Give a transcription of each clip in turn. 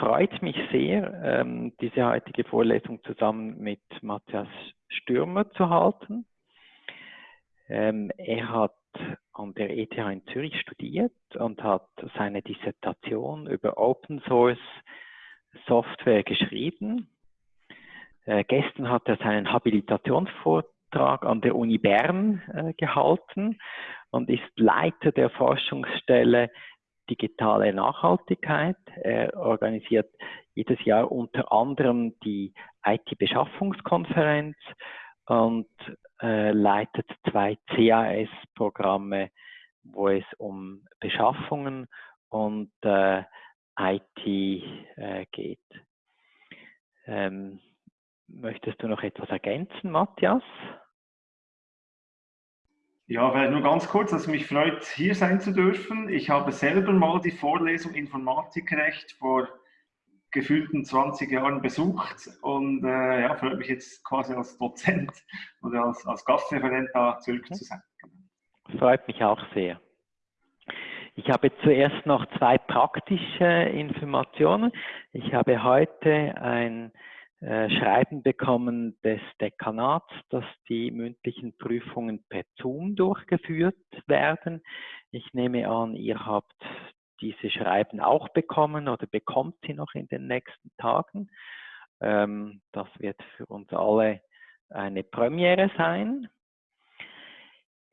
freut mich sehr, ähm, diese heutige Vorlesung zusammen mit Matthias Stürmer zu halten. Ähm, er hat an der ETH in Zürich studiert und hat seine Dissertation über Open Source Software geschrieben. Äh, gestern hat er seinen Habilitationsvortrag an der Uni Bern äh, gehalten und ist Leiter der Forschungsstelle digitale Nachhaltigkeit. Er organisiert jedes Jahr unter anderem die IT-Beschaffungskonferenz und äh, leitet zwei CAS-Programme, wo es um Beschaffungen und äh, IT äh, geht. Ähm, möchtest du noch etwas ergänzen, Matthias? Ja, vielleicht nur ganz kurz, dass mich freut, hier sein zu dürfen. Ich habe selber mal die Vorlesung Informatikrecht vor gefühlten 20 Jahren besucht und äh, ja, freut mich jetzt quasi als Dozent oder als, als Gastreferent da zurück zu sein. Freut mich auch sehr. Ich habe zuerst noch zwei praktische Informationen. Ich habe heute ein äh, Schreiben bekommen des Dekanats, dass die mündlichen Prüfungen per Zoom durchgeführt werden. Ich nehme an, ihr habt diese Schreiben auch bekommen oder bekommt sie noch in den nächsten Tagen. Ähm, das wird für uns alle eine Premiere sein.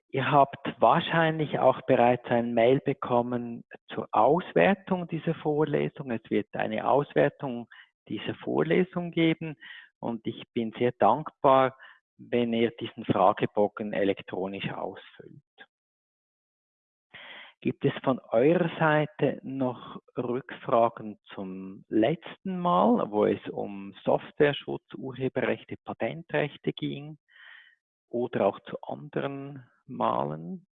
Ihr habt wahrscheinlich auch bereits ein Mail bekommen zur Auswertung dieser Vorlesung. Es wird eine Auswertung diese Vorlesung geben. Und ich bin sehr dankbar, wenn ihr diesen Fragebogen elektronisch ausfüllt. Gibt es von eurer Seite noch Rückfragen zum letzten Mal, wo es um Softwareschutz, Urheberrechte, Patentrechte ging oder auch zu anderen Malen?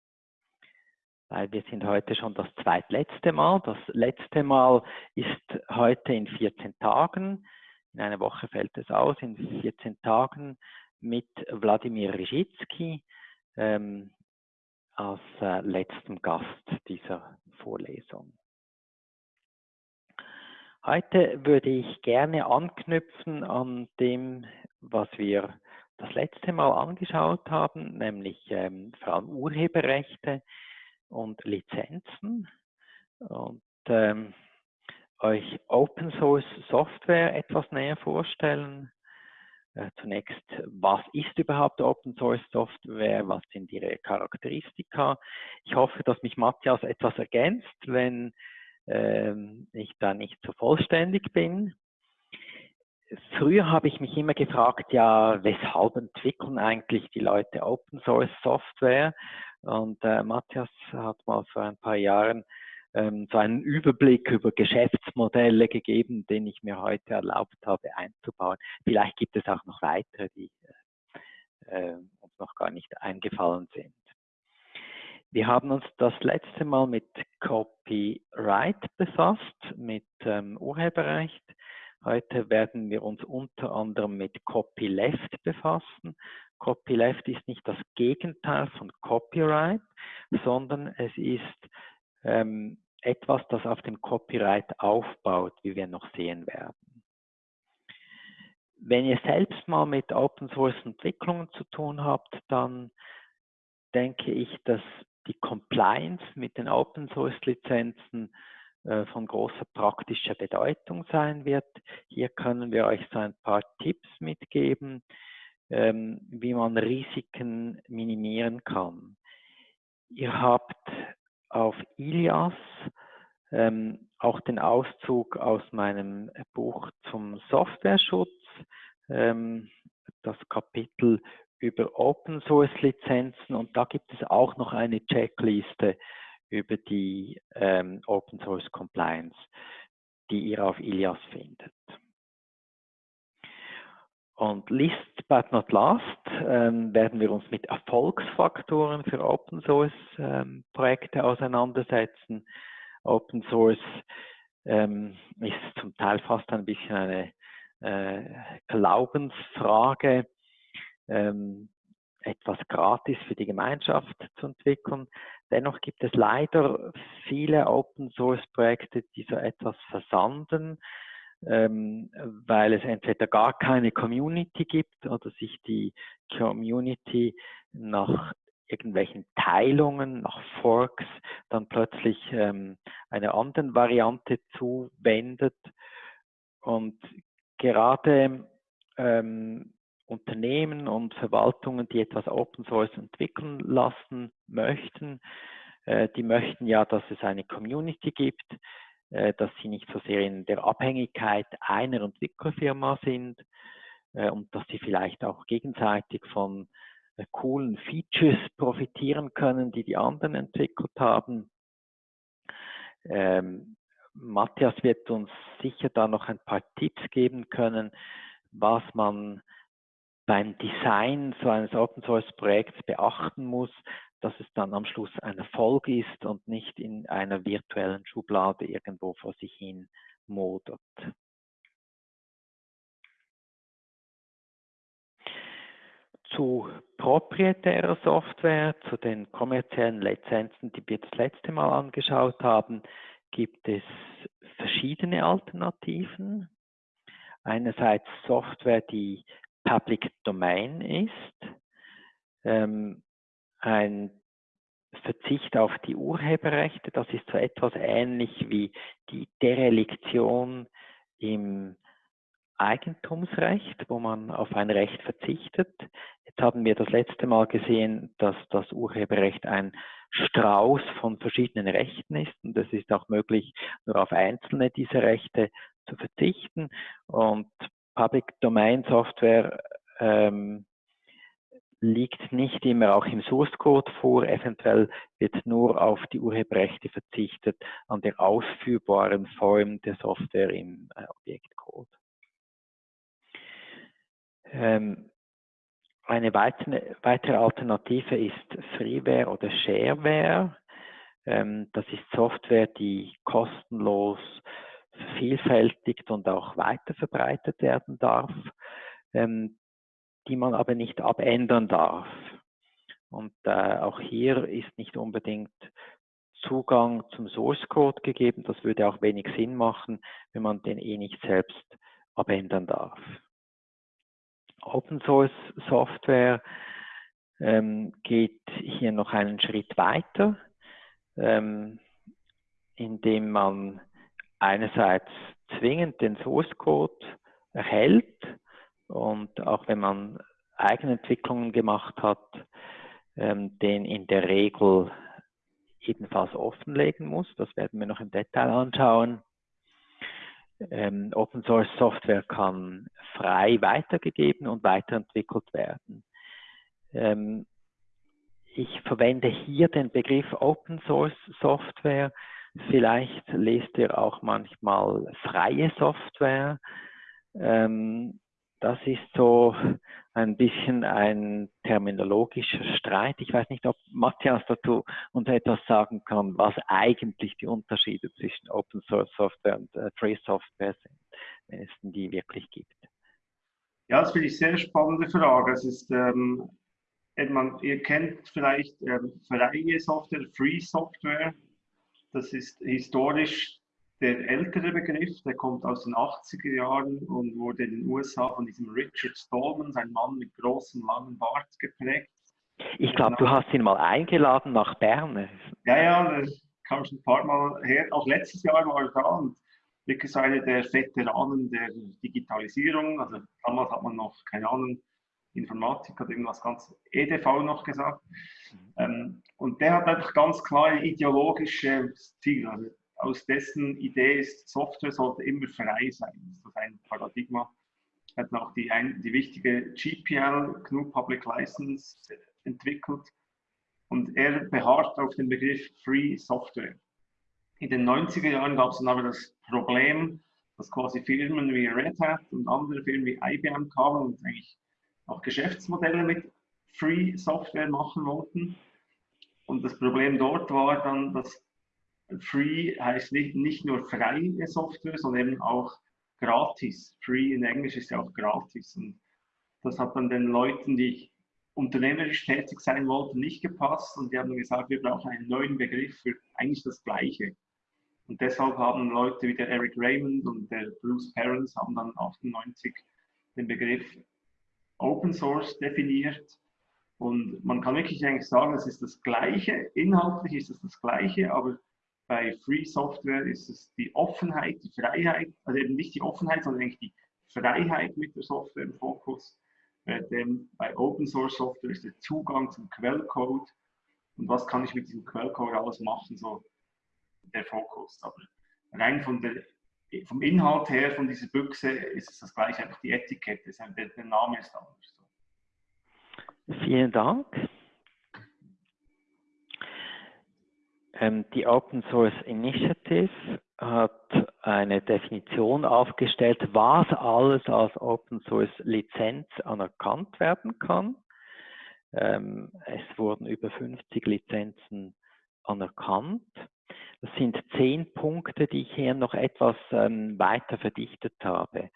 Weil wir sind heute schon das zweitletzte Mal. Das letzte Mal ist heute in 14 Tagen. In einer Woche fällt es aus, in 14 Tagen mit Wladimir Rizitsky ähm, als äh, letztem Gast dieser Vorlesung. Heute würde ich gerne anknüpfen an dem, was wir das letzte Mal angeschaut haben, nämlich ähm, vor allem Urheberrechte und Lizenzen und ähm, euch Open Source Software etwas näher vorstellen. Äh, zunächst, was ist überhaupt Open Source Software? Was sind ihre Charakteristika? Ich hoffe, dass mich Matthias etwas ergänzt, wenn ähm, ich da nicht so vollständig bin. Früher habe ich mich immer gefragt, ja, weshalb entwickeln eigentlich die Leute Open Source Software? Und äh, Matthias hat mal vor ein paar Jahren ähm, so einen Überblick über Geschäftsmodelle gegeben, den ich mir heute erlaubt habe einzubauen. Vielleicht gibt es auch noch weitere, die äh, uns noch gar nicht eingefallen sind. Wir haben uns das letzte Mal mit Copyright befasst, mit ähm, Urheberrecht. Heute werden wir uns unter anderem mit Copyleft befassen. Copyleft ist nicht das Gegenteil von Copyright, sondern es ist ähm, etwas, das auf dem Copyright aufbaut, wie wir noch sehen werden. Wenn ihr selbst mal mit Open Source Entwicklungen zu tun habt, dann denke ich, dass die Compliance mit den Open Source Lizenzen äh, von großer praktischer Bedeutung sein wird. Hier können wir euch so ein paar Tipps mitgeben, ähm, wie man Risiken minimieren kann. Ihr habt auf Ilias ähm, auch den Auszug aus meinem Buch zum Softwareschutz, ähm, das Kapitel über Open Source Lizenzen und da gibt es auch noch eine Checkliste über die ähm, Open Source Compliance, die ihr auf Ilias findet. Und last but not last ähm, werden wir uns mit Erfolgsfaktoren für Open Source ähm, Projekte auseinandersetzen. Open Source ähm, ist zum Teil fast ein bisschen eine äh, Glaubensfrage, ähm, etwas gratis für die Gemeinschaft zu entwickeln. Dennoch gibt es leider viele Open Source Projekte, die so etwas versanden ähm, weil es entweder gar keine Community gibt oder sich die Community nach irgendwelchen Teilungen, nach Forks, dann plötzlich ähm, einer anderen Variante zuwendet. Und gerade ähm, Unternehmen und Verwaltungen, die etwas Open Source entwickeln lassen möchten, äh, die möchten ja, dass es eine Community gibt, dass sie nicht so sehr in der Abhängigkeit einer Entwicklerfirma sind äh, und dass sie vielleicht auch gegenseitig von coolen Features profitieren können, die die anderen entwickelt haben. Ähm, Matthias wird uns sicher da noch ein paar Tipps geben können, was man beim Design so eines Open Source Projekts beachten muss, dass es dann am Schluss ein Erfolg ist und nicht in einer virtuellen Schublade irgendwo vor sich hin modert. Zu proprietärer Software, zu den kommerziellen Lizenzen, die wir das letzte Mal angeschaut haben, gibt es verschiedene Alternativen. Einerseits Software, die Public Domain ist, ähm, ein Verzicht auf die Urheberrechte, das ist so etwas ähnlich wie die Dereliktion im Eigentumsrecht, wo man auf ein Recht verzichtet. Jetzt haben wir das letzte Mal gesehen, dass das Urheberrecht ein Strauß von verschiedenen Rechten ist und es ist auch möglich, nur auf einzelne dieser Rechte zu verzichten. Und Public Domain Software ähm, liegt nicht immer auch im Source Code vor. Eventuell wird nur auf die Urheberrechte verzichtet an der ausführbaren Form der Software im äh, Objektcode. Ähm, eine weitere, Alternative ist Freeware oder Shareware. Ähm, das ist Software, die kostenlos vervielfältigt und auch weiter verbreitet werden darf, ähm, die man aber nicht abändern darf. Und äh, auch hier ist nicht unbedingt Zugang zum Source Code gegeben. Das würde auch wenig Sinn machen, wenn man den eh nicht selbst abändern darf. Open Source Software ähm, geht hier noch einen Schritt weiter, ähm, indem man einerseits zwingend den Source Code erhält und auch wenn man Eigenentwicklungen gemacht hat, ähm, den in der Regel ebenfalls offenlegen muss. Das werden wir noch im Detail anschauen. Ähm, Open Source Software kann frei weitergegeben und weiterentwickelt werden. Ähm, ich verwende hier den Begriff Open Source Software. Vielleicht lest ihr auch manchmal freie Software. Ähm, das ist so ein bisschen ein terminologischer Streit. Ich weiß nicht, ob Matthias dazu uns etwas sagen kann, was eigentlich die Unterschiede zwischen Open Source Software und äh, Free Software sind, wenn es denn die wirklich gibt. Ja, das finde ich eine sehr spannende Frage. Es ist, ähm, man, ihr kennt vielleicht ähm, freie Software, Free Software. Das ist historisch der ältere Begriff, der kommt aus den 80er Jahren und wurde in den USA von diesem Richard Stallman, ein Mann mit großem, langen Bart, geprägt. Ich glaube, du hast ihn mal eingeladen nach Bern. Ja, ja, der kam schon ein paar Mal her. Auch letztes Jahr war er da und wirklich einer der Veteranen der Digitalisierung. Also damals hat man noch, keine Ahnung, Informatik hat irgendwas ganz EDV noch gesagt. Mhm. Ähm, und der hat einfach ganz klar ein ideologisches Ziel. Also aus dessen Idee ist, Software sollte immer frei sein. Das ist ein Paradigma. Er hat auch die, ein, die wichtige GPL, GNU Public License, entwickelt. Und er beharrt auf den Begriff Free Software. In den 90er Jahren gab es dann aber das Problem, dass quasi Firmen wie Red Hat und andere Firmen wie IBM kamen und eigentlich auch Geschäftsmodelle mit Free Software machen wollten. Und das Problem dort war dann, dass Free heißt nicht, nicht nur freie Software, sondern eben auch gratis. Free in Englisch ist ja auch gratis. Und das hat dann den Leuten, die unternehmerisch tätig sein wollten, nicht gepasst. Und die haben gesagt, wir brauchen einen neuen Begriff für eigentlich das Gleiche. Und deshalb haben Leute wie der Eric Raymond und der Bruce Perens haben dann 98 den Begriff Open Source definiert. Und man kann wirklich eigentlich sagen, es ist das Gleiche, inhaltlich ist es das Gleiche, aber bei Free Software ist es die Offenheit, die Freiheit, also eben nicht die Offenheit, sondern eigentlich die Freiheit mit der Software im Fokus. Denn bei Open Source Software ist der Zugang zum Quellcode und was kann ich mit diesem Quellcode alles machen, so der Fokus. Aber rein von der, vom Inhalt her von dieser Büchse ist es das gleiche, einfach die Etikette, der, der Name ist anders. Vielen Dank. Ähm, die Open Source Initiative hat eine Definition aufgestellt, was alles als Open Source Lizenz anerkannt werden kann. Ähm, es wurden über 50 Lizenzen anerkannt. Das sind zehn Punkte, die ich hier noch etwas ähm, weiter verdichtet habe,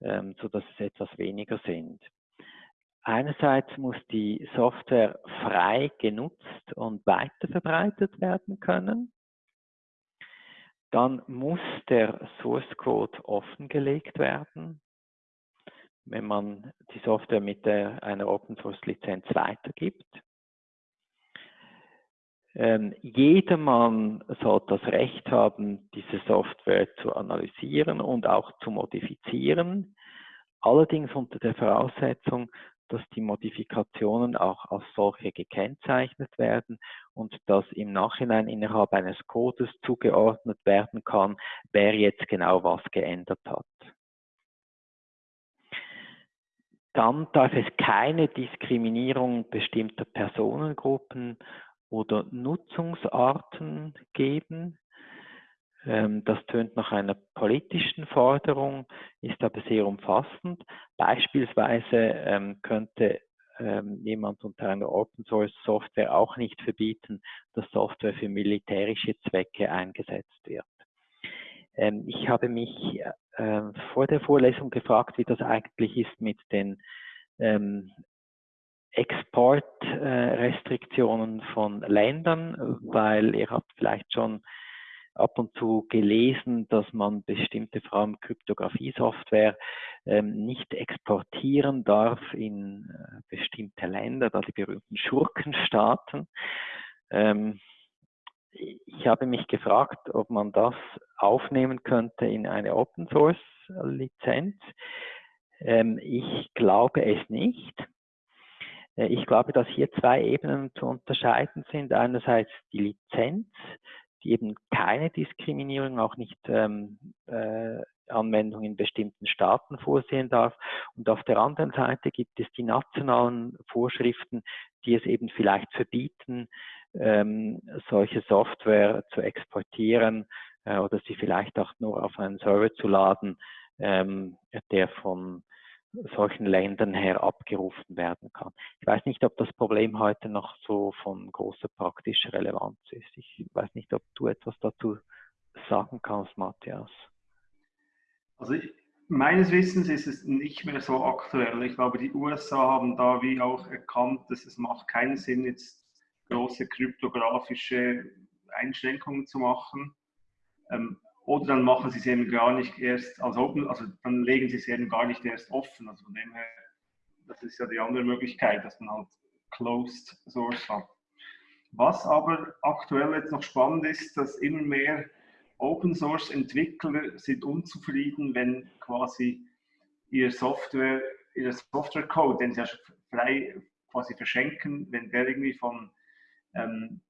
ähm, sodass es etwas weniger sind. Einerseits muss die Software frei genutzt und weiterverbreitet werden können. Dann muss der Source Code offengelegt werden, wenn man die Software mit der, einer Open Source Lizenz weitergibt. Ähm, jedermann soll das Recht haben, diese Software zu analysieren und auch zu modifizieren, allerdings unter der Voraussetzung, dass die Modifikationen auch als solche gekennzeichnet werden und dass im Nachhinein innerhalb eines Codes zugeordnet werden kann, wer jetzt genau was geändert hat. Dann darf es keine Diskriminierung bestimmter Personengruppen oder Nutzungsarten geben. Ähm, das tönt nach einer politischen Forderung, ist aber sehr umfassend. Beispielsweise ähm, könnte ähm, jemand unter einer Open Source Software auch nicht verbieten, dass Software für militärische Zwecke eingesetzt wird. Ich habe mich vor der Vorlesung gefragt, wie das eigentlich ist mit den Exportrestriktionen von Ländern, weil ihr habt vielleicht schon ab und zu gelesen, dass man bestimmte, vor allem Kryptographie-Software, ähm, nicht exportieren darf in äh, bestimmte Länder, da die berühmten Schurkenstaaten. Ähm, ich habe mich gefragt, ob man das aufnehmen könnte in eine Open Source Lizenz. Ähm, ich glaube es nicht. Äh, ich glaube, dass hier zwei Ebenen zu unterscheiden sind. Einerseits die Lizenz, die eben keine Diskriminierung, auch nicht ähm, äh, Anwendung in bestimmten Staaten vorsehen darf. Und auf der anderen Seite gibt es die nationalen Vorschriften, die es eben vielleicht verbieten, ähm, solche Software zu exportieren äh, oder sie vielleicht auch nur auf einen Server zu laden, ähm, der von solchen Ländern her abgerufen werden kann. Ich weiß nicht, ob das Problem heute noch so von großer praktischer Relevanz ist. Ich weiß nicht, ob du etwas dazu sagen kannst, Matthias. Also meines Wissens ist es nicht mehr so aktuell. Ich glaube, die USA haben da wie auch erkannt, dass es macht keinen Sinn, jetzt große kryptografische Einschränkungen zu machen. Ähm, oder dann machen sie es eben gar nicht erst als open, also dann legen sie es eben gar nicht erst offen. Also von dem her, das ist ja die andere Möglichkeit, dass man halt Closed Source hat. Was aber aktuell jetzt noch spannend ist, dass immer mehr Open Source Entwickler sind unzufrieden, wenn quasi ihr Software, ihr Software Code, den sie ja frei quasi verschenken, wenn der irgendwie von ähm,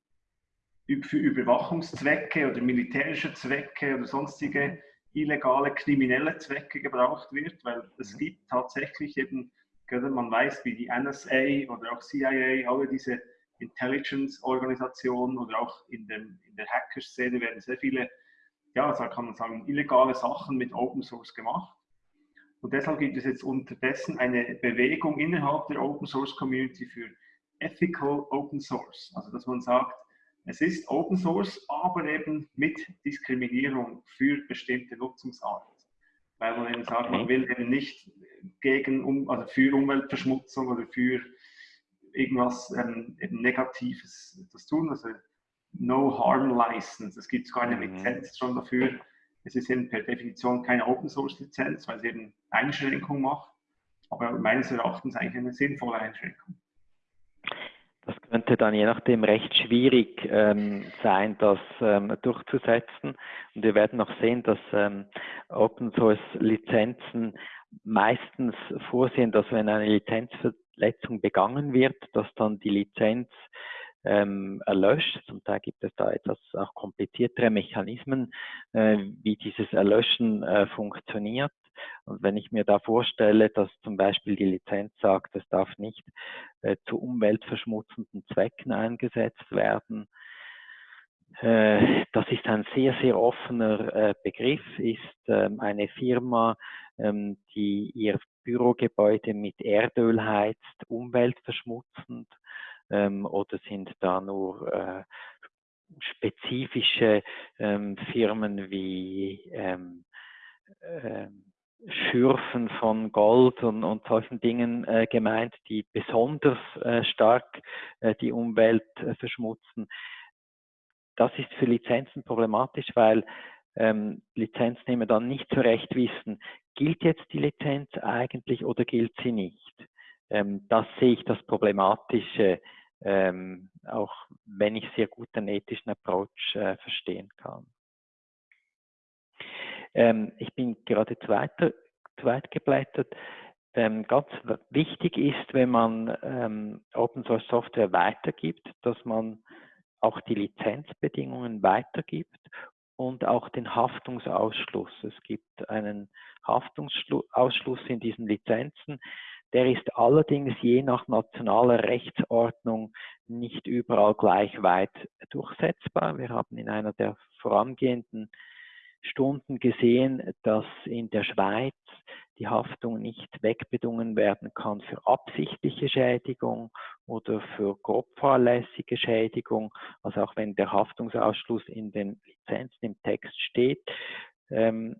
für Überwachungszwecke oder militärische Zwecke oder sonstige illegale kriminelle Zwecke gebraucht wird, weil es mhm. gibt tatsächlich eben, man weiß, wie die NSA oder auch CIA, alle diese Intelligence-Organisationen oder auch in, dem, in der Hacker-Szene werden sehr viele, ja, so kann man sagen, illegale Sachen mit Open Source gemacht. Und deshalb gibt es jetzt unterdessen eine Bewegung innerhalb der Open Source Community für Ethical Open Source. Also dass man sagt, es ist Open Source, aber eben mit Diskriminierung für bestimmte Nutzungsarten. Weil man eben sagt, man will eben nicht gegen, also für Umweltverschmutzung oder für irgendwas ähm, eben Negatives das tun. Also No-Harm-License. Es gibt sogar eine mhm. Lizenz schon dafür. Es ist eben per Definition keine Open-Source-Lizenz, weil es eben Einschränkungen macht, aber meines Erachtens eigentlich eine sinnvolle Einschränkung. Das könnte dann je nachdem recht schwierig ähm, sein, das ähm, durchzusetzen. Und wir werden noch sehen, dass ähm, Open Source Lizenzen meistens vorsehen, dass wenn eine Lizenzverletzung begangen wird, dass dann die Lizenz ähm, erlöscht. Zum Teil gibt es da etwas auch kompliziertere Mechanismen, äh, wie dieses Erlöschen äh, funktioniert. Und wenn ich mir da vorstelle, dass zum Beispiel die Lizenz sagt, es darf nicht äh, zu umweltverschmutzenden Zwecken eingesetzt werden, äh, das ist ein sehr, sehr offener äh, Begriff, ist ähm, eine Firma, ähm, die ihr Bürogebäude mit Erdöl heizt, umweltverschmutzend ähm, oder sind da nur äh, spezifische ähm, Firmen wie ähm, äh, Schürfen von Gold und, und solchen Dingen äh, gemeint, die besonders äh, stark äh, die Umwelt äh, verschmutzen. Das ist für Lizenzen problematisch, weil ähm, Lizenznehmer dann nicht so recht wissen, gilt jetzt die Lizenz eigentlich oder gilt sie nicht. Ähm, das sehe ich das Problematische, ähm, auch wenn ich sehr gut den ethischen Approach äh, verstehen kann. Ähm, ich bin gerade zweiter, zweit geblättert. Ähm, ganz wichtig ist, wenn man ähm, Open Source Software weitergibt, dass man auch die Lizenzbedingungen weitergibt und auch den Haftungsausschluss. Es gibt einen Haftungsausschluss in diesen Lizenzen. Der ist allerdings je nach nationaler Rechtsordnung nicht überall gleich weit durchsetzbar. Wir haben in einer der vorangehenden Stunden gesehen, dass in der Schweiz die Haftung nicht wegbedungen werden kann für absichtliche Schädigung oder für grob fahrlässige Schädigung. Also auch wenn der Haftungsausschluss in den Lizenzen im Text steht, ähm,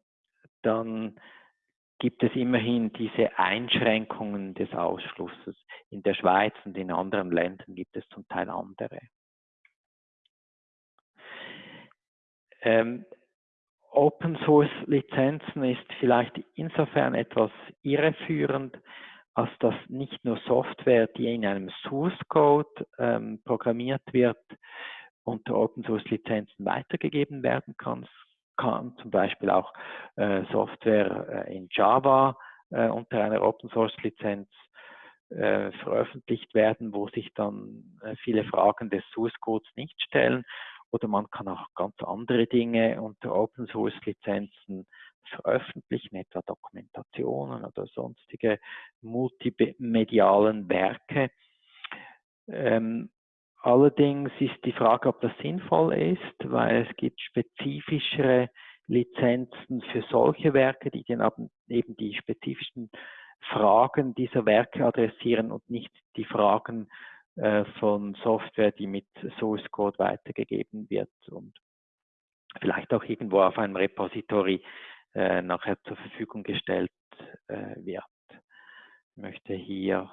dann gibt es immerhin diese Einschränkungen des Ausschlusses. In der Schweiz und in anderen Ländern gibt es zum Teil andere. Ähm, Open Source Lizenzen ist vielleicht insofern etwas irreführend, als dass nicht nur Software, die in einem Source Code ähm, programmiert wird, unter Open Source Lizenzen weitergegeben werden kann. kann zum Beispiel auch äh, Software äh, in Java äh, unter einer Open Source Lizenz äh, veröffentlicht werden, wo sich dann äh, viele Fragen des Source Codes nicht stellen oder man kann auch ganz andere Dinge unter Open Source Lizenzen veröffentlichen, etwa Dokumentationen oder sonstige multimedialen Werke. Ähm, allerdings ist die Frage, ob das sinnvoll ist, weil es gibt spezifischere Lizenzen für solche Werke, die dann eben die spezifischen Fragen dieser Werke adressieren und nicht die Fragen äh, von Software, die mit Source Code weitergegeben wird und vielleicht auch irgendwo auf einem Repository äh, nachher zur Verfügung gestellt äh, wird. Ich möchte hier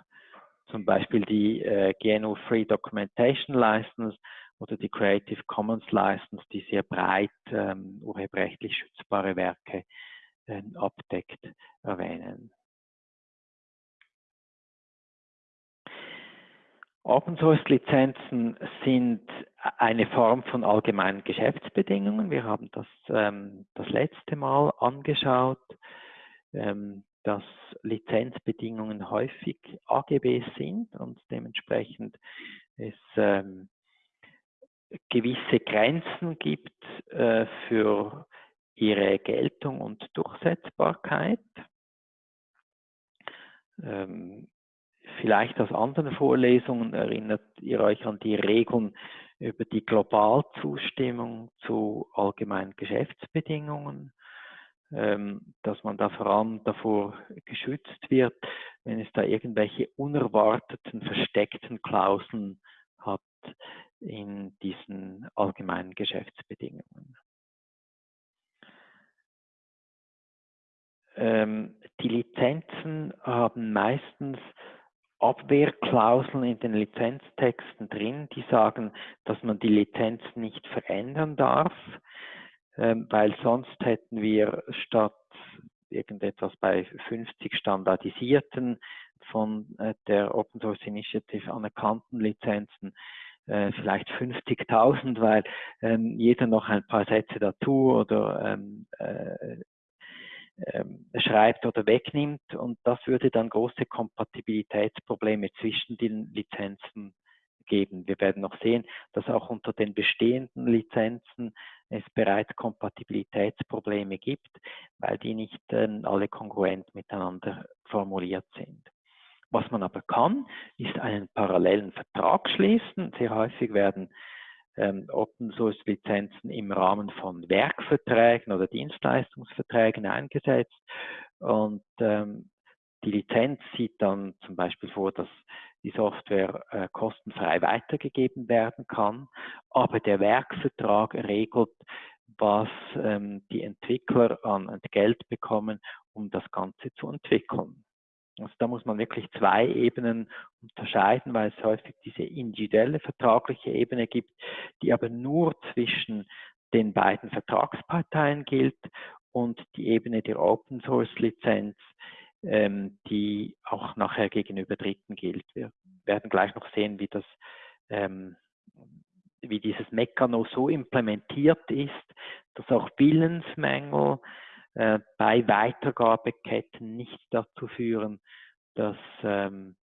zum Beispiel die äh, GNU Free Documentation License oder die Creative Commons License, die sehr breit ähm, urheberrechtlich schützbare Werke äh, abdeckt, erwähnen. Open Source Lizenzen sind eine Form von allgemeinen Geschäftsbedingungen. Wir haben das ähm, das letzte Mal angeschaut, ähm, dass Lizenzbedingungen häufig AGB sind und dementsprechend es ähm, gewisse Grenzen gibt äh, für ihre Geltung und Durchsetzbarkeit. Ähm, Vielleicht aus anderen Vorlesungen erinnert ihr euch an die Regeln über die Globalzustimmung zu allgemeinen Geschäftsbedingungen, ähm, dass man da vor allem davor geschützt wird, wenn es da irgendwelche unerwarteten, versteckten Klauseln hat in diesen allgemeinen Geschäftsbedingungen. Ähm, die Lizenzen haben meistens Abwehrklauseln in den Lizenztexten drin, die sagen, dass man die Lizenz nicht verändern darf, ähm, weil sonst hätten wir statt irgendetwas bei 50 standardisierten von äh, der Open Source Initiative anerkannten Lizenzen äh, vielleicht 50.000, weil ähm, jeder noch ein paar Sätze dazu oder ähm, äh, schreibt oder wegnimmt und das würde dann große Kompatibilitätsprobleme zwischen den Lizenzen geben. Wir werden noch sehen, dass auch unter den bestehenden Lizenzen es bereits Kompatibilitätsprobleme gibt, weil die nicht äh, alle kongruent miteinander formuliert sind. Was man aber kann, ist einen parallelen Vertrag schließen. Sehr häufig werden ähm, Open Source Lizenzen im Rahmen von Werkverträgen oder Dienstleistungsverträgen eingesetzt und ähm, die Lizenz sieht dann zum Beispiel vor, dass die Software äh, kostenfrei weitergegeben werden kann, aber der Werkvertrag regelt, was ähm, die Entwickler an Geld bekommen, um das Ganze zu entwickeln. Also da muss man wirklich zwei Ebenen unterscheiden, weil es häufig diese individuelle vertragliche Ebene gibt, die aber nur zwischen den beiden Vertragsparteien gilt und die Ebene der Open Source Lizenz, ähm, die auch nachher gegenüber Dritten gilt. Wir werden gleich noch sehen, wie das ähm, wie dieses Mechanismus so implementiert ist, dass auch Willensmängel äh, bei Weitergabeketten nicht dazu führen, dass ähm,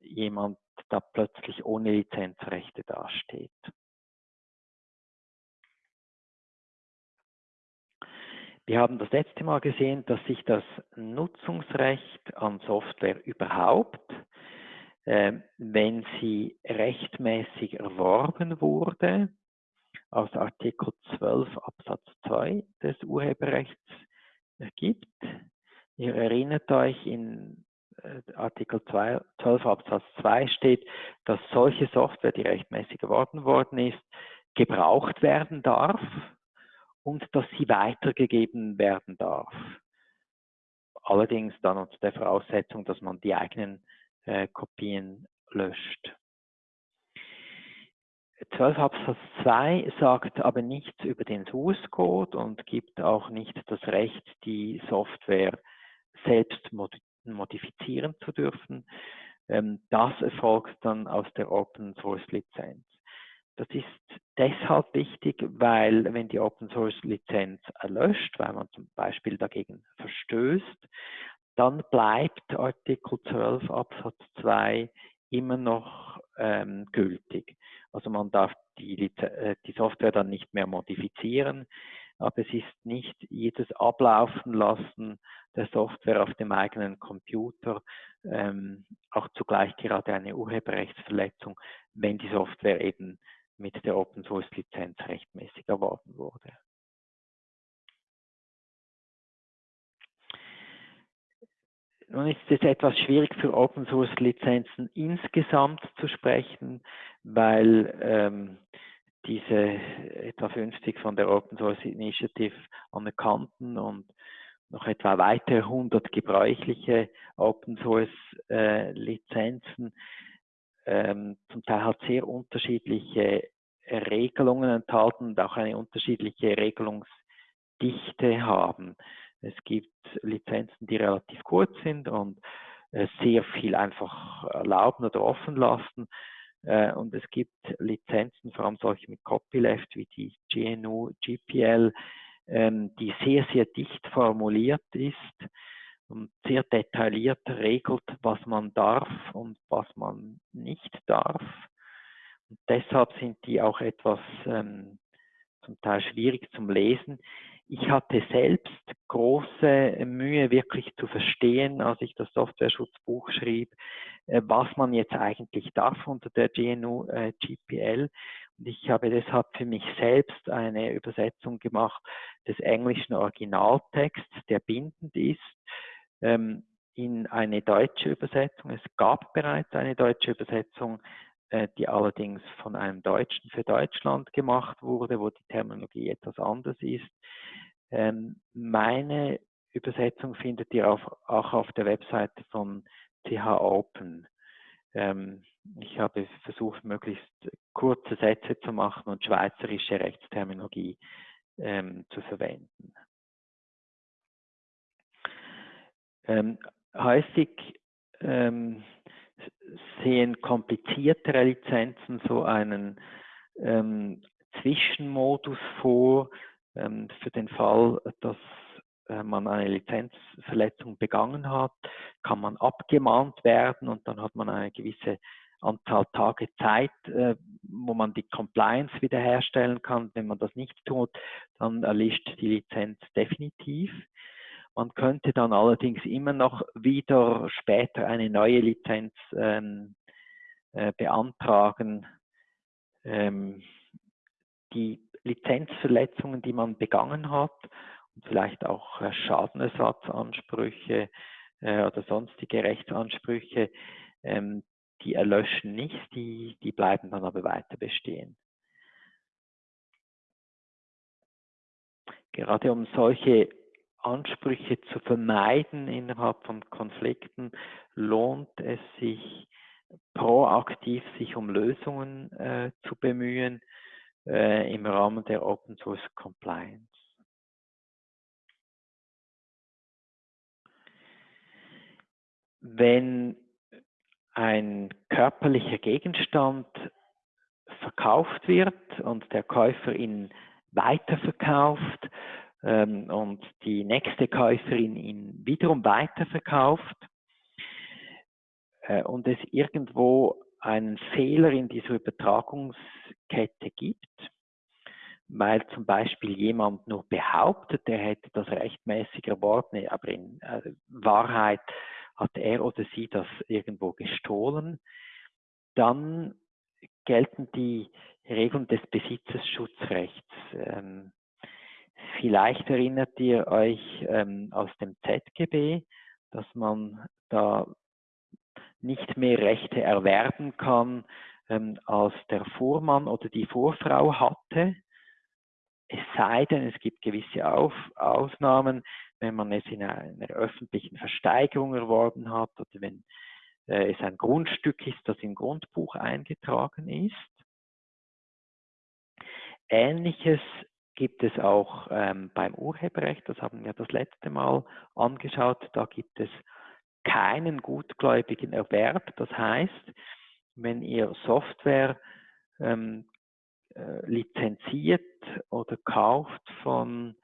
jemand da plötzlich ohne Lizenzrechte dasteht. Wir haben das letzte Mal gesehen, dass sich das Nutzungsrecht an Software überhaupt, äh, wenn sie rechtmäßig erworben wurde, aus Artikel 12 Absatz 2 des Urheberrechts gibt. Ihr erinnert euch, in äh, Artikel 2, 12 Absatz 2 steht, dass solche Software, die rechtmäßig erworben worden ist, gebraucht werden darf und dass sie weitergegeben werden darf. Allerdings dann unter der Voraussetzung, dass man die eigenen äh, Kopien löscht. 12 Absatz 2 sagt aber nichts über den Source Code und gibt auch nicht das Recht, die Software selbst modifizieren zu dürfen. Ähm, das erfolgt dann aus der Open Source Lizenz. Das ist deshalb wichtig, weil wenn die Open Source Lizenz erlöscht, weil man zum Beispiel dagegen verstößt, dann bleibt Artikel 12 Absatz 2 immer noch ähm, gültig. Also man darf die, äh, die Software dann nicht mehr modifizieren, aber es ist nicht jedes Ablaufen lassen der Software auf dem eigenen Computer ähm, auch zugleich gerade eine Urheberrechtsverletzung, wenn die Software eben mit der Open Source Lizenz rechtmäßig erworben wurde. Nun ist es etwas schwierig für Open Source Lizenzen insgesamt zu sprechen, weil ähm, diese etwa 50 von der Open Source Initiative anerkannten und noch etwa weitere 100 gebräuchliche Open Source äh, Lizenzen ähm, zum Teil hat sehr unterschiedliche Regelungen enthalten und auch eine unterschiedliche Regelungsdichte haben. Es gibt Lizenzen, die relativ kurz sind und äh, sehr viel einfach erlauben oder offen lassen. Äh, und es gibt Lizenzen, vor allem solche mit Copyleft wie die GNU, GPL, ähm, die sehr, sehr dicht formuliert ist und sehr detailliert regelt, was man darf und was man nicht darf. Und deshalb sind die auch etwas ähm, zum Teil schwierig zum Lesen. Ich hatte selbst große Mühe, wirklich zu verstehen, als ich das Software-Schutzbuch schrieb, äh, was man jetzt eigentlich darf unter der GNU äh, GPL. Und ich habe deshalb für mich selbst eine Übersetzung gemacht des englischen Originaltexts, der bindend ist, ähm, in eine deutsche Übersetzung. Es gab bereits eine deutsche Übersetzung, die allerdings von einem Deutschen für Deutschland gemacht wurde, wo die Terminologie etwas anders ist. Ähm, meine Übersetzung findet ihr auch auf der Webseite von CH Open. ähm, ich habe versucht, möglichst kurze Sätze zu machen und schweizerische Rechtsterminologie ähm, zu verwenden. Häufig sehen kompliziertere Lizenzen so einen ähm, Zwischenmodus vor ähm, für den Fall, dass äh, man eine Lizenzverletzung begangen hat, kann man abgemahnt werden und dann hat man eine gewisse Anzahl Tage Zeit, äh, wo man die Compliance wiederherstellen kann. Wenn man das nicht tut, dann erlischt die Lizenz definitiv. Man könnte dann allerdings immer noch wieder später eine neue Lizenz ähm, äh, beantragen. Ähm, die Lizenzverletzungen, die man begangen hat und vielleicht auch äh, Schadenersatzansprüche äh, oder sonstige Rechtsansprüche, ähm, die erlöschen nicht, die, die bleiben dann aber weiter bestehen. Gerade um solche Ansprüche zu vermeiden innerhalb von Konflikten, lohnt es sich proaktiv sich um Lösungen äh, zu bemühen äh, im Rahmen der Open Source Compliance. Wenn ein körperlicher Gegenstand verkauft wird und der Käufer ihn weiterverkauft, ähm, und die nächste Käuferin ihn wiederum weiterverkauft äh, und es irgendwo einen Fehler in dieser Übertragungskette gibt, weil zum Beispiel jemand nur behauptet, er hätte das rechtmäßig erworben, aber in äh, Wahrheit hat er oder sie das irgendwo gestohlen, dann gelten die Regeln des Besitzesschutzrechts. Ähm, Vielleicht erinnert ihr euch ähm, aus dem ZGB, dass man da nicht mehr Rechte erwerben kann, ähm, als der Vormann oder die Vorfrau hatte. Es sei denn, es gibt gewisse Auf Ausnahmen, wenn man es in einer öffentlichen Versteigerung erworben hat oder wenn äh, es ein Grundstück ist, das im Grundbuch eingetragen ist. Ähnliches gibt es auch ähm, beim Urheberrecht, das haben wir das letzte Mal angeschaut, da gibt es keinen gutgläubigen Erwerb. Das heißt, wenn ihr Software ähm, äh, lizenziert oder kauft von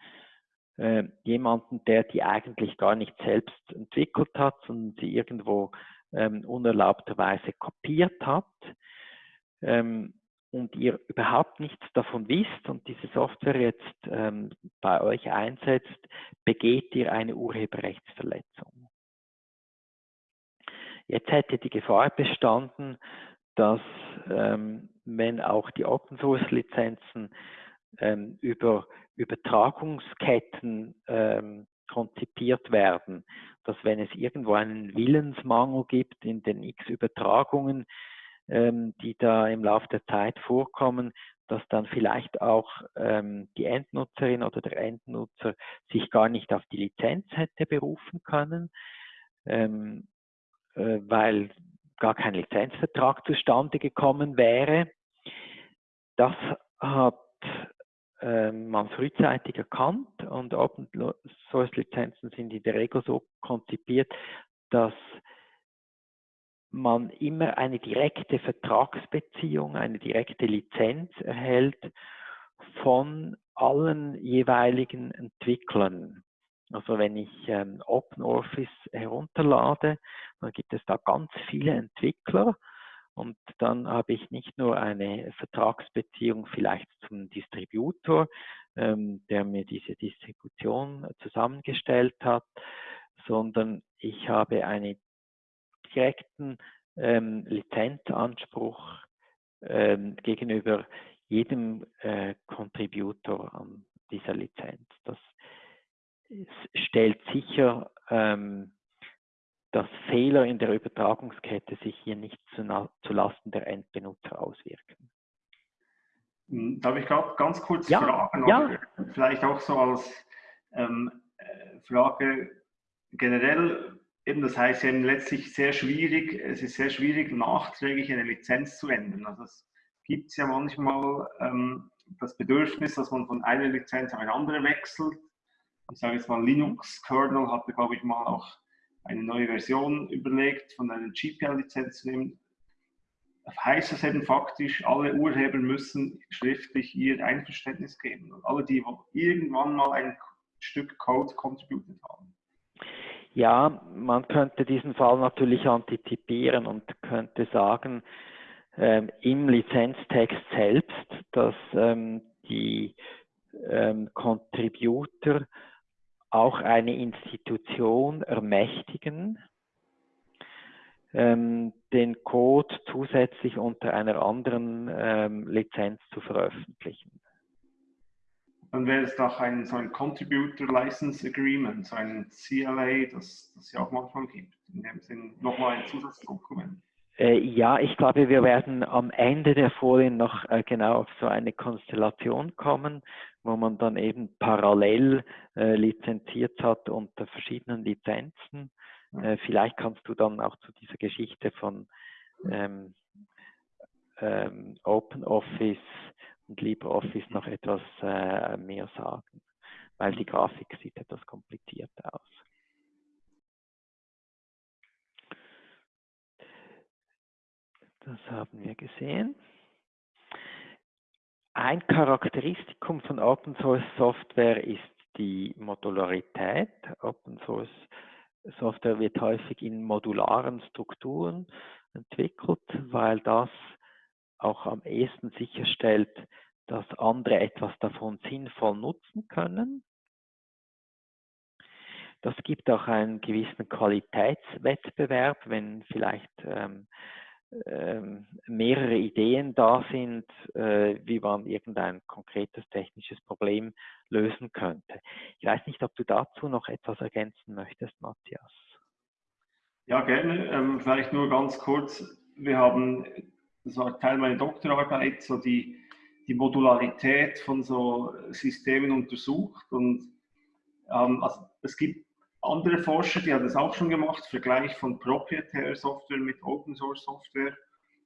äh, jemandem, der die eigentlich gar nicht selbst entwickelt hat, sondern sie irgendwo ähm, unerlaubterweise kopiert hat, ähm, und ihr überhaupt nichts davon wisst und diese Software jetzt ähm, bei euch einsetzt, begeht ihr eine Urheberrechtsverletzung. Jetzt hätte die Gefahr bestanden, dass ähm, wenn auch die Open Source Lizenzen ähm, über Übertragungsketten ähm, konzipiert werden, dass wenn es irgendwo einen Willensmangel gibt in den x Übertragungen, ähm, die da im Laufe der Zeit vorkommen, dass dann vielleicht auch ähm, die Endnutzerin oder der Endnutzer sich gar nicht auf die Lizenz hätte berufen können, ähm, äh, weil gar kein Lizenzvertrag zustande gekommen wäre. Das hat ähm, man frühzeitig erkannt und Open Source Lizenzen sind in der Regel so konzipiert, dass man immer eine direkte Vertragsbeziehung, eine direkte Lizenz erhält von allen jeweiligen Entwicklern. Also wenn ich ähm, OpenOffice herunterlade, dann gibt es da ganz viele Entwickler und dann habe ich nicht nur eine Vertragsbeziehung vielleicht zum Distributor, ähm, der mir diese Distribution zusammengestellt hat, sondern ich habe eine direkten ähm, Lizenzanspruch ähm, gegenüber jedem äh, Contributor an dieser Lizenz. Das stellt sicher, ähm, dass Fehler in der Übertragungskette sich hier nicht zu, zu Lasten der Endbenutzer auswirken. Hm, darf ich ganz kurz ja, fragen? Ja. Vielleicht auch so als ähm, äh, Frage generell eben das heißt eben letztlich sehr schwierig, es ist sehr schwierig, nachträglich eine Lizenz zu ändern. Also es gibt ja manchmal ähm, das Bedürfnis, dass man von einer Lizenz auf eine andere wechselt. Ich sage jetzt mal, Linux-Kernel hatte, glaube ich, mal auch eine neue Version überlegt, von einer GPL-Lizenz zu nehmen. Heißt das eben faktisch, alle Urheber müssen schriftlich ihr Einverständnis geben. Und alle, die irgendwann mal ein Stück Code contributed haben. Ja, man könnte diesen Fall natürlich antizipieren und könnte sagen, ähm, im Lizenztext selbst, dass ähm, die ähm, Contributor auch eine Institution ermächtigen, ähm, den Code zusätzlich unter einer anderen ähm, Lizenz zu veröffentlichen. Dann wäre es doch ein, so ein Contributor License Agreement, so ein CLA, das es ja auch manchmal gibt. In dem Sinn nochmal ein Zusatzdokument. Äh, ja, ich glaube, wir werden am Ende der Folien noch äh, genau auf so eine Konstellation kommen, wo man dann eben parallel äh, lizenziert hat unter verschiedenen Lizenzen. Äh, vielleicht kannst du dann auch zu dieser Geschichte von ähm, ähm, OpenOffice und LibreOffice noch etwas äh, mehr sagen, weil die Grafik sieht etwas kompliziert aus. Das haben wir gesehen. Ein Charakteristikum von Open Source Software ist die Modularität. Open Source Software wird häufig in modularen Strukturen entwickelt, weil das auch am ehesten sicherstellt, dass andere etwas davon sinnvoll nutzen können. Das gibt auch einen gewissen Qualitätswettbewerb, wenn vielleicht ähm, ähm, mehrere Ideen da sind, äh, wie man irgendein konkretes technisches Problem lösen könnte. Ich weiß nicht, ob du dazu noch etwas ergänzen möchtest, Matthias. Ja, gerne. Ähm, vielleicht nur ganz kurz. Wir haben, das war Teil meiner Doktorarbeit, so die, die Modularität von so Systemen untersucht und ähm, also es gibt andere Forscher, die haben das auch schon gemacht, Vergleich von proprietärer Software mit Open Source Software.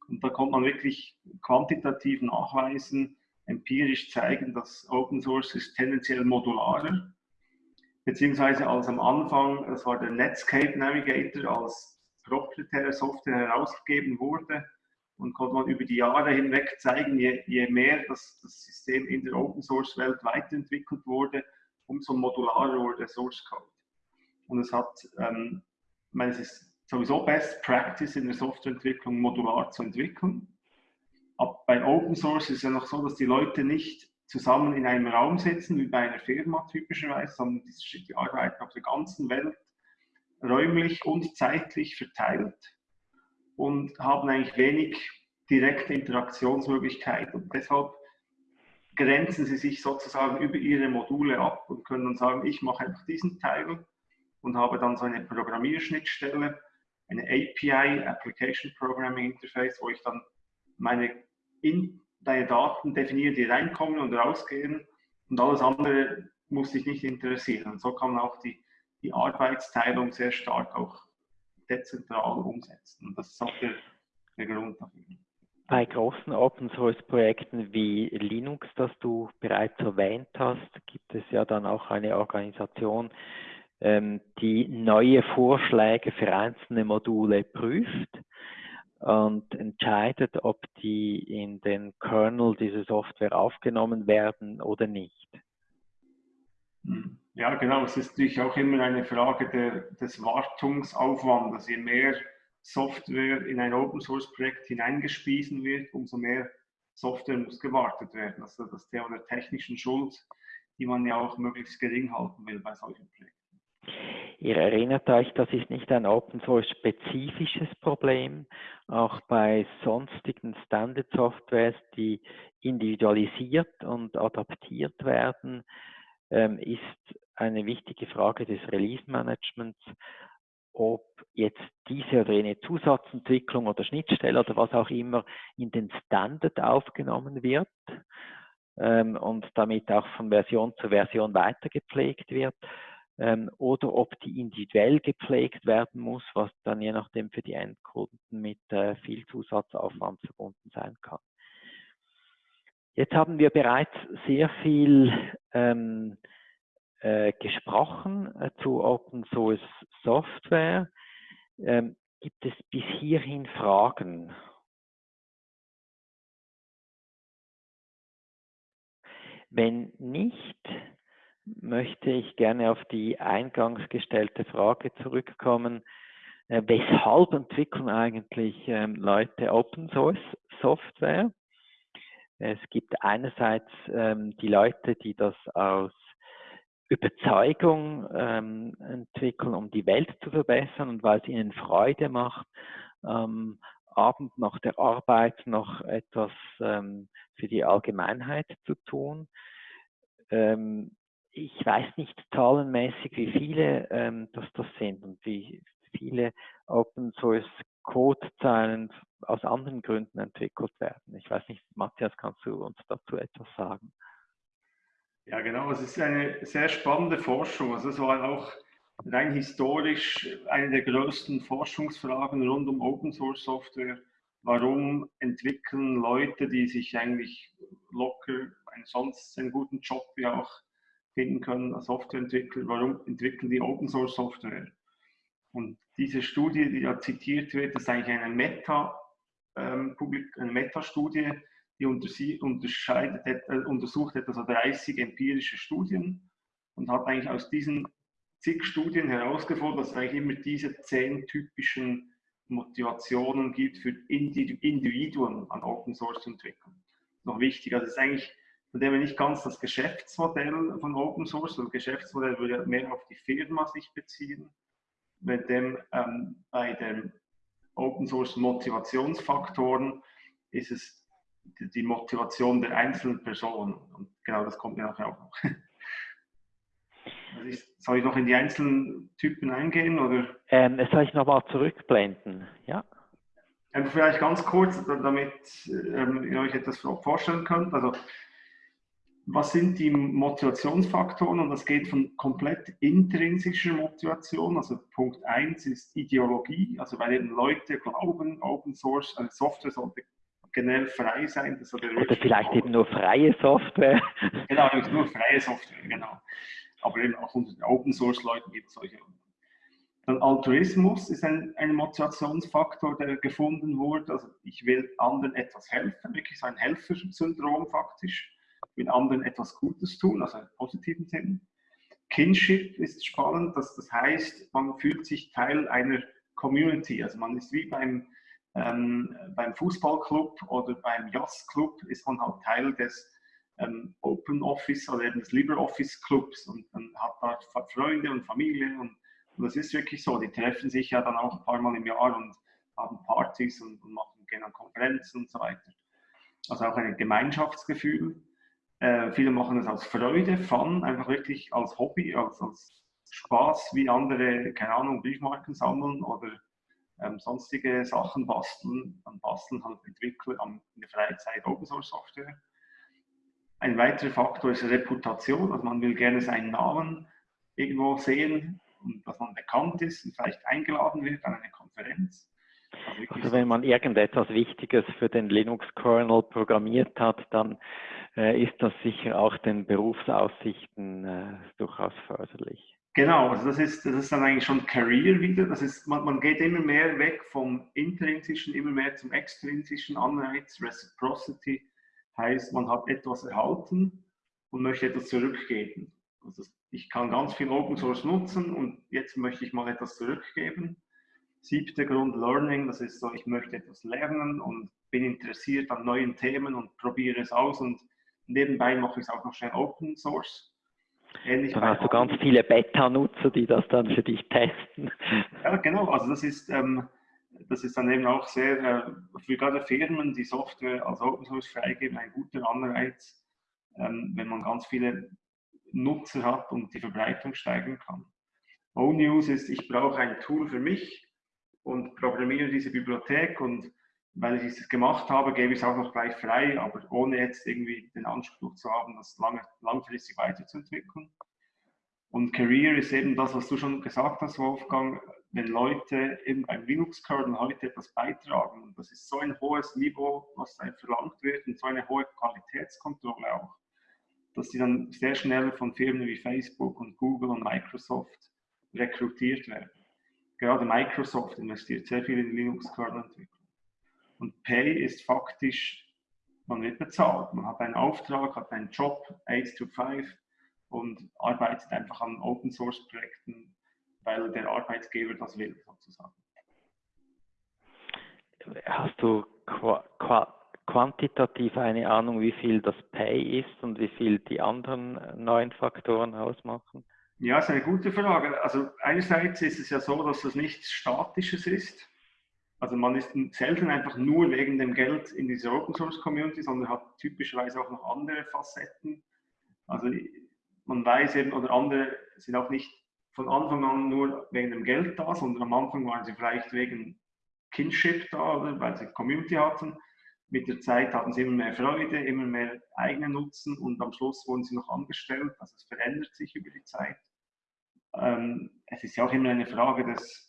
Und da kommt man wirklich quantitativ nachweisen, empirisch zeigen, dass Open Source ist tendenziell modularer. Beziehungsweise als am Anfang, das war der Netscape Navigator, als proprietäre Software herausgegeben wurde und konnte man über die Jahre hinweg zeigen, je, je mehr das, das System in der Open Source Welt weiterentwickelt wurde, umso modularer wurde der Source Code. Und es hat, ähm, ich meine, es ist sowieso Best Practice in der Softwareentwicklung, modular zu entwickeln. Aber bei Open Source ist es ja noch so, dass die Leute nicht zusammen in einem Raum sitzen, wie bei einer Firma typischerweise, sondern die arbeiten auf der ganzen Welt räumlich und zeitlich verteilt und haben eigentlich wenig direkte Interaktionsmöglichkeit. Und deshalb grenzen sie sich sozusagen über ihre Module ab und können dann sagen, ich mache einfach diesen Teil und habe dann so eine Programmierschnittstelle, eine API, Application Programming Interface, wo ich dann meine, in, deine Daten definiere, die reinkommen und rausgehen und alles andere muss sich nicht interessieren. Und so kann auch die, die Arbeitsteilung sehr stark auch dezentral umsetzen. Und das ist auch der, der Grund dafür. Bei großen Open Source Projekten wie Linux, das du bereits erwähnt hast, gibt es ja dann auch eine Organisation, ähm, die neue Vorschläge für einzelne Module prüft und entscheidet, ob die in den Kernel dieser Software aufgenommen werden oder nicht. Hm. Ja, genau. Es ist natürlich auch immer eine Frage der, des Wartungsaufwandes. Je mehr Software in ein Open Source Projekt hineingespiesen wird, umso mehr Software muss gewartet werden. Also das Thema der technischen Schuld, die man ja auch möglichst gering halten will bei solchen Projekten. Ihr erinnert euch, das ist nicht ein Open Source spezifisches Problem. Auch bei sonstigen Standard Softwares, die individualisiert und adaptiert werden, ähm, ist eine wichtige Frage des Release Managements, ob jetzt diese oder jene Zusatzentwicklung oder Schnittstelle oder was auch immer in den Standard aufgenommen wird ähm, und damit auch von Version zu Version weitergepflegt wird ähm, oder ob die individuell gepflegt werden muss, was dann je nachdem für die Endkunden mit äh, viel Zusatzaufwand verbunden sein kann. Jetzt haben wir bereits sehr viel ähm, äh, gesprochen äh, zu Open Source Software. Ähm, gibt es bis hierhin Fragen? Wenn nicht, möchte ich gerne auf die eingangs gestellte Frage zurückkommen. Äh, weshalb entwickeln eigentlich ähm, Leute Open Source Software? Es gibt einerseits ähm, die Leute, die das aus Überzeugung ähm, entwickeln, um die Welt zu verbessern und weil es ihnen Freude macht, ähm, Abend nach der Arbeit noch etwas ähm, für die Allgemeinheit zu tun. Ähm, ich weiß nicht zahlenmäßig, wie viele ähm, das, das sind und wie viele Open Source Codezeilen aus anderen Gründen entwickelt werden. Ich weiß nicht, Matthias, kannst du uns dazu etwas sagen? Ja, genau. Es ist eine sehr spannende Forschung. Also es war auch rein historisch eine der größten Forschungsfragen rund um Open Source Software. Warum entwickeln Leute, die sich eigentlich locker einen sonst einen guten Job wie auch finden können als Softwareentwickler, warum entwickeln die Open Source Software? Und diese Studie, die da zitiert wird, ist eigentlich eine Meta, ähm, eine Meta-Studie, die unterscheidet, äh, untersucht etwa so 30 empirische Studien und hat eigentlich aus diesen zig Studien herausgefunden, dass es eigentlich immer diese zehn typischen Motivationen gibt für Individuen an Open Source zu entwickeln. Noch wichtig, also es ist eigentlich von dem nicht ganz das Geschäftsmodell von Open Source, das Geschäftsmodell würde mehr auf die Firma sich beziehen, mit dem ähm, bei den Open Source Motivationsfaktoren ist es die Motivation der einzelnen Person. Und genau das kommt mir nachher auch noch. Also ich, soll ich noch in die einzelnen Typen eingehen? Oder? Ähm, soll ich nochmal zurückblenden? Ja. Einfach vielleicht ganz kurz, damit ähm, ihr euch etwas vorstellen könnt. Also, was sind die Motivationsfaktoren? Und das geht von komplett intrinsischer Motivation. Also Punkt 1 ist Ideologie, also weil eben Leute glauben, Open Source, eine Software sollte generell frei sein. Das Oder vielleicht eben nur freie Software. Genau, nur freie Software, genau. Aber eben auch unter den Open Source Leuten gibt es solche. Dann Altruismus ist ein, ein Motivationsfaktor, der gefunden wurde. Also ich will anderen etwas helfen, wirklich so ein Helfersyndrom faktisch. Will anderen etwas Gutes tun, also einen positiven Sinn. Kinship ist spannend, das, das heißt, man fühlt sich Teil einer Community. Also man ist wie beim ähm, beim Fußballclub oder beim Jazzclub ist man halt Teil des ähm, Open Office oder eben des LibreOffice Clubs und man hat da Freunde und Familie und, und, das ist wirklich so. Die treffen sich ja dann auch ein paar Mal im Jahr und haben Partys und, und machen, gehen an Konferenzen und so weiter. Also auch ein Gemeinschaftsgefühl. Äh, viele machen das aus Freude, Fun, einfach wirklich als Hobby, als, als Spaß, wie andere, keine Ahnung, Briefmarken sammeln oder ähm, sonstige Sachen basteln, dann basteln halt Entwickler in der Freizeit Open Source Software. Ein weiterer Faktor ist Reputation, also man will gerne seinen Namen irgendwo sehen und dass man bekannt ist und vielleicht eingeladen wird an eine Konferenz. Also, also wenn man irgendetwas Wichtiges für den Linux-Kernel programmiert hat, dann ist das sicher auch den Berufsaussichten äh, durchaus förderlich. Genau, also das ist, das ist dann eigentlich schon Career wieder. Das ist, man, man geht immer mehr weg vom intrinsischen, immer mehr zum extrinsischen Anreiz. Reciprocity heißt, man hat etwas erhalten und möchte etwas zurückgeben. Also ich kann ganz viel Open Source nutzen und jetzt möchte ich mal etwas zurückgeben. Siebter Grund, Learning, das ist so, ich möchte etwas lernen und bin interessiert an neuen Themen und probiere es aus und nebenbei mache ich es auch noch schnell Open Source. Ähnlich dann hast du ganz viele Beta-Nutzer, die das dann für dich testen. Ja, genau. Also das ist, ähm, das ist dann eben auch sehr, äh, für gerade Firmen, die Software als Open Source freigeben, ein guter Anreiz, ähm, wenn man ganz viele Nutzer hat und die Verbreitung steigern kann. O-News ist, ich brauche ein Tool für mich und programmiere diese Bibliothek und weil ich es gemacht habe, gebe ich es auch noch gleich frei, aber ohne jetzt irgendwie den Anspruch zu haben, das lange, langfristig weiterzuentwickeln. Und Career ist eben das, was du schon gesagt hast, Wolfgang, wenn Leute eben beim Linux-Kernel heute etwas beitragen. Das ist so ein hohes Niveau, was da verlangt wird und so eine hohe Qualitätskontrolle auch, dass sie dann sehr schnell von Firmen wie Facebook und Google und Microsoft rekrutiert werden. Gerade Microsoft investiert sehr viel in Linux-Kernel-Entwicklung. Und Pay ist faktisch, man wird bezahlt. Man hat einen Auftrag, hat einen Job, 8 to 5 und arbeitet einfach an Open-Source-Projekten, weil der Arbeitgeber das will, sozusagen. Hast du quantitativ eine Ahnung, wie viel das Pay ist und wie viel die anderen neuen Faktoren ausmachen? Ja, das ist eine gute Frage. Also einerseits ist es ja so, dass das nichts Statisches ist. Also man ist selten einfach nur wegen dem Geld in dieser Open Source Community, sondern hat typischerweise auch noch andere Facetten. Also man weiß eben, oder andere sind auch nicht von Anfang an nur wegen dem Geld da, sondern am Anfang waren sie vielleicht wegen Kinship da, oder weil sie Community hatten. Mit der Zeit hatten sie immer mehr Freude, immer mehr eigenen Nutzen und am Schluss wurden sie noch angestellt. Also es verändert sich über die Zeit. Ähm, es ist ja auch immer eine Frage des,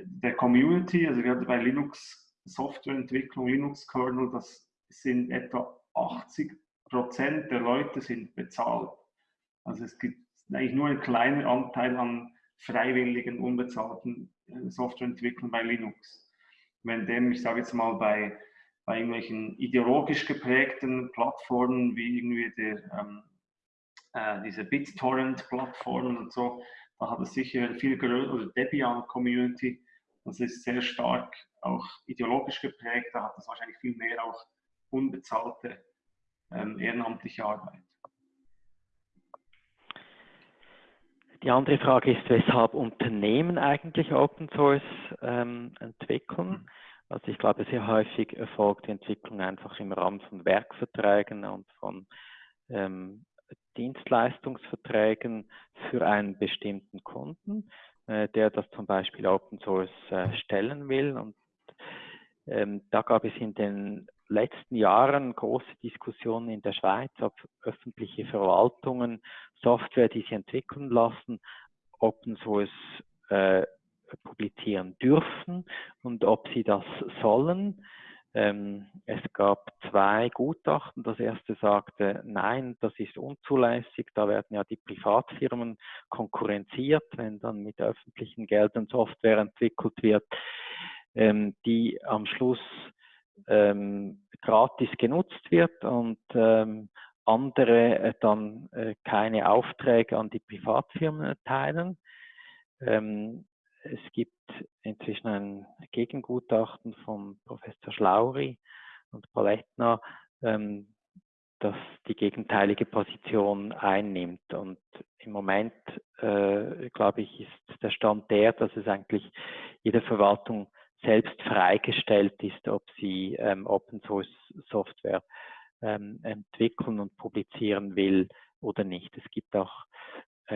der Community, also gerade bei Linux Softwareentwicklung, Linux Kernel, das sind etwa 80 Prozent der Leute sind bezahlt. Also es gibt eigentlich nur einen kleinen Anteil an freiwilligen, unbezahlten äh, Softwareentwicklern bei Linux. Wenn dem, ich sage jetzt mal, bei, bei irgendwelchen ideologisch geprägten Plattformen wie irgendwie der, ähm, äh, diese BitTorrent-Plattformen und so, da hat sicher viel größer, oder Debian-Community, das ist sehr stark auch ideologisch geprägt, da hat es wahrscheinlich viel mehr auch unbezahlte ähm, ehrenamtliche Arbeit. Die andere Frage ist, weshalb Unternehmen eigentlich Open Source ähm, entwickeln. Also ich glaube, sehr häufig erfolgt die Entwicklung einfach im Rahmen von Werkverträgen und von ähm, Dienstleistungsverträgen für einen bestimmten Kunden, äh, der das zum Beispiel Open Source äh, stellen will. Und ähm, da gab es in den letzten Jahren große Diskussionen in der Schweiz, ob öffentliche Verwaltungen Software, die sie entwickeln lassen, Open Source äh, publizieren dürfen und ob sie das sollen. Ähm, es gab zwei Gutachten. Das erste sagte, nein, das ist unzulässig. Da werden ja die Privatfirmen konkurrenziert, wenn dann mit öffentlichen Geldern Software entwickelt wird, ähm, die am Schluss ähm, gratis genutzt wird und ähm, andere äh, dann äh, keine Aufträge an die Privatfirmen erteilen. Ähm, es gibt inzwischen ein Gegengutachten von Professor Schlauri und Palettner, ähm, das die gegenteilige Position einnimmt. Und im Moment, äh, glaube ich, ist der Stand der, dass es eigentlich jede Verwaltung selbst freigestellt ist, ob sie ähm, Open Source Software ähm, entwickeln und publizieren will oder nicht. Es gibt auch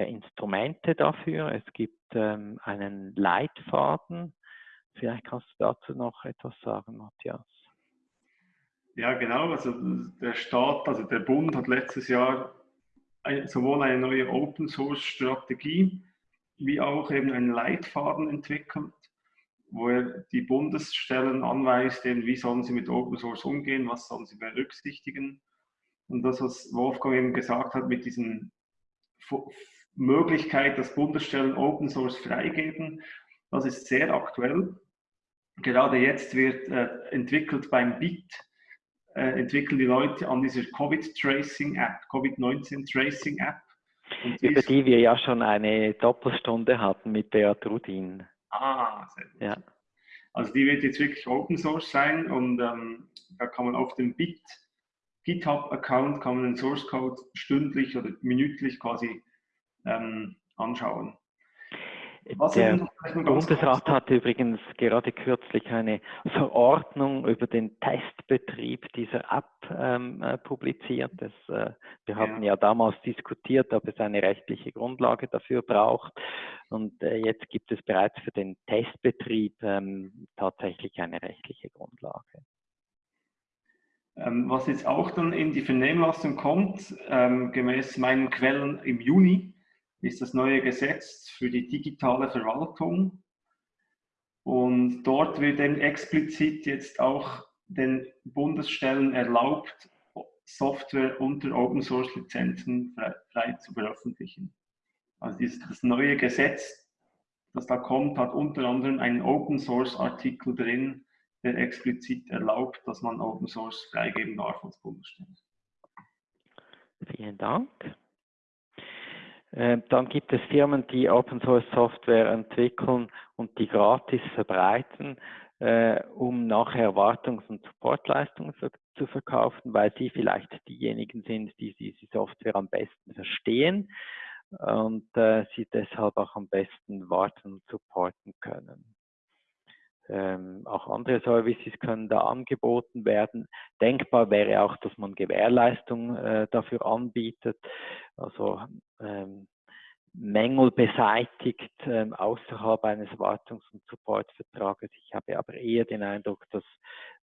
Instrumente dafür. Es gibt ähm, einen Leitfaden. Vielleicht kannst du dazu noch etwas sagen, Matthias. Ja, genau. Also der Staat, also der Bund hat letztes Jahr sowohl eine neue Open Source Strategie wie auch eben einen Leitfaden entwickelt, wo er die Bundesstellen anweist, wie sollen sie mit Open Source umgehen, was sollen sie berücksichtigen. Und das, was Wolfgang eben gesagt hat, mit diesen Möglichkeit, dass Bundesstellen Open Source freigeben, das ist sehr aktuell. Gerade jetzt wird äh, entwickelt beim BIT, äh, entwickeln die Leute an dieser Covid-Tracing-App, Covid-19-Tracing-App. Über die wir ja schon eine Doppelstunde hatten mit Beat Rudin. Ah, sehr gut. Ja. Also die wird jetzt wirklich Open Source sein und ähm, da kann man auf dem Bit GitHub-Account kann man den Source Code stündlich oder minütlich quasi ähm, anschauen. Was der Bundesrat hat übrigens gerade kürzlich eine Verordnung über den Testbetrieb dieser App ähm, äh, publiziert. Das, äh, wir haben ja. ja. damals diskutiert, ob es eine rechtliche Grundlage dafür braucht. Und äh, jetzt gibt es bereits für den Testbetrieb ähm, tatsächlich eine rechtliche Grundlage. Ähm, was jetzt auch dann in die Vernehmlassung kommt, ähm, gemäß meinen Quellen im Juni, ist das neue Gesetz für die digitale Verwaltung. Und dort wird eben explizit jetzt auch den Bundesstellen erlaubt, Software unter Open Source Lizenzen frei, frei zu veröffentlichen. Also dieses, das neue Gesetz, das da kommt, hat unter anderem einen Open Source Artikel drin, der explizit erlaubt, dass man Open Source freigeben darf als Bundesstelle. Vielen Dank. Äh, dann gibt es Firmen, die Open Source Software entwickeln und die gratis verbreiten, äh, um nachher Wartungs- und Supportleistungen zu verkaufen, weil sie vielleicht diejenigen sind, die diese Software am besten verstehen und äh, sie deshalb auch am besten warten und supporten können. Ähm, auch andere Services können da angeboten werden. Denkbar wäre auch, dass man Gewährleistung äh, dafür anbietet, also ähm, Mängel beseitigt ähm, außerhalb eines Wartungs- und Supportvertrages. Ich habe aber eher den Eindruck, dass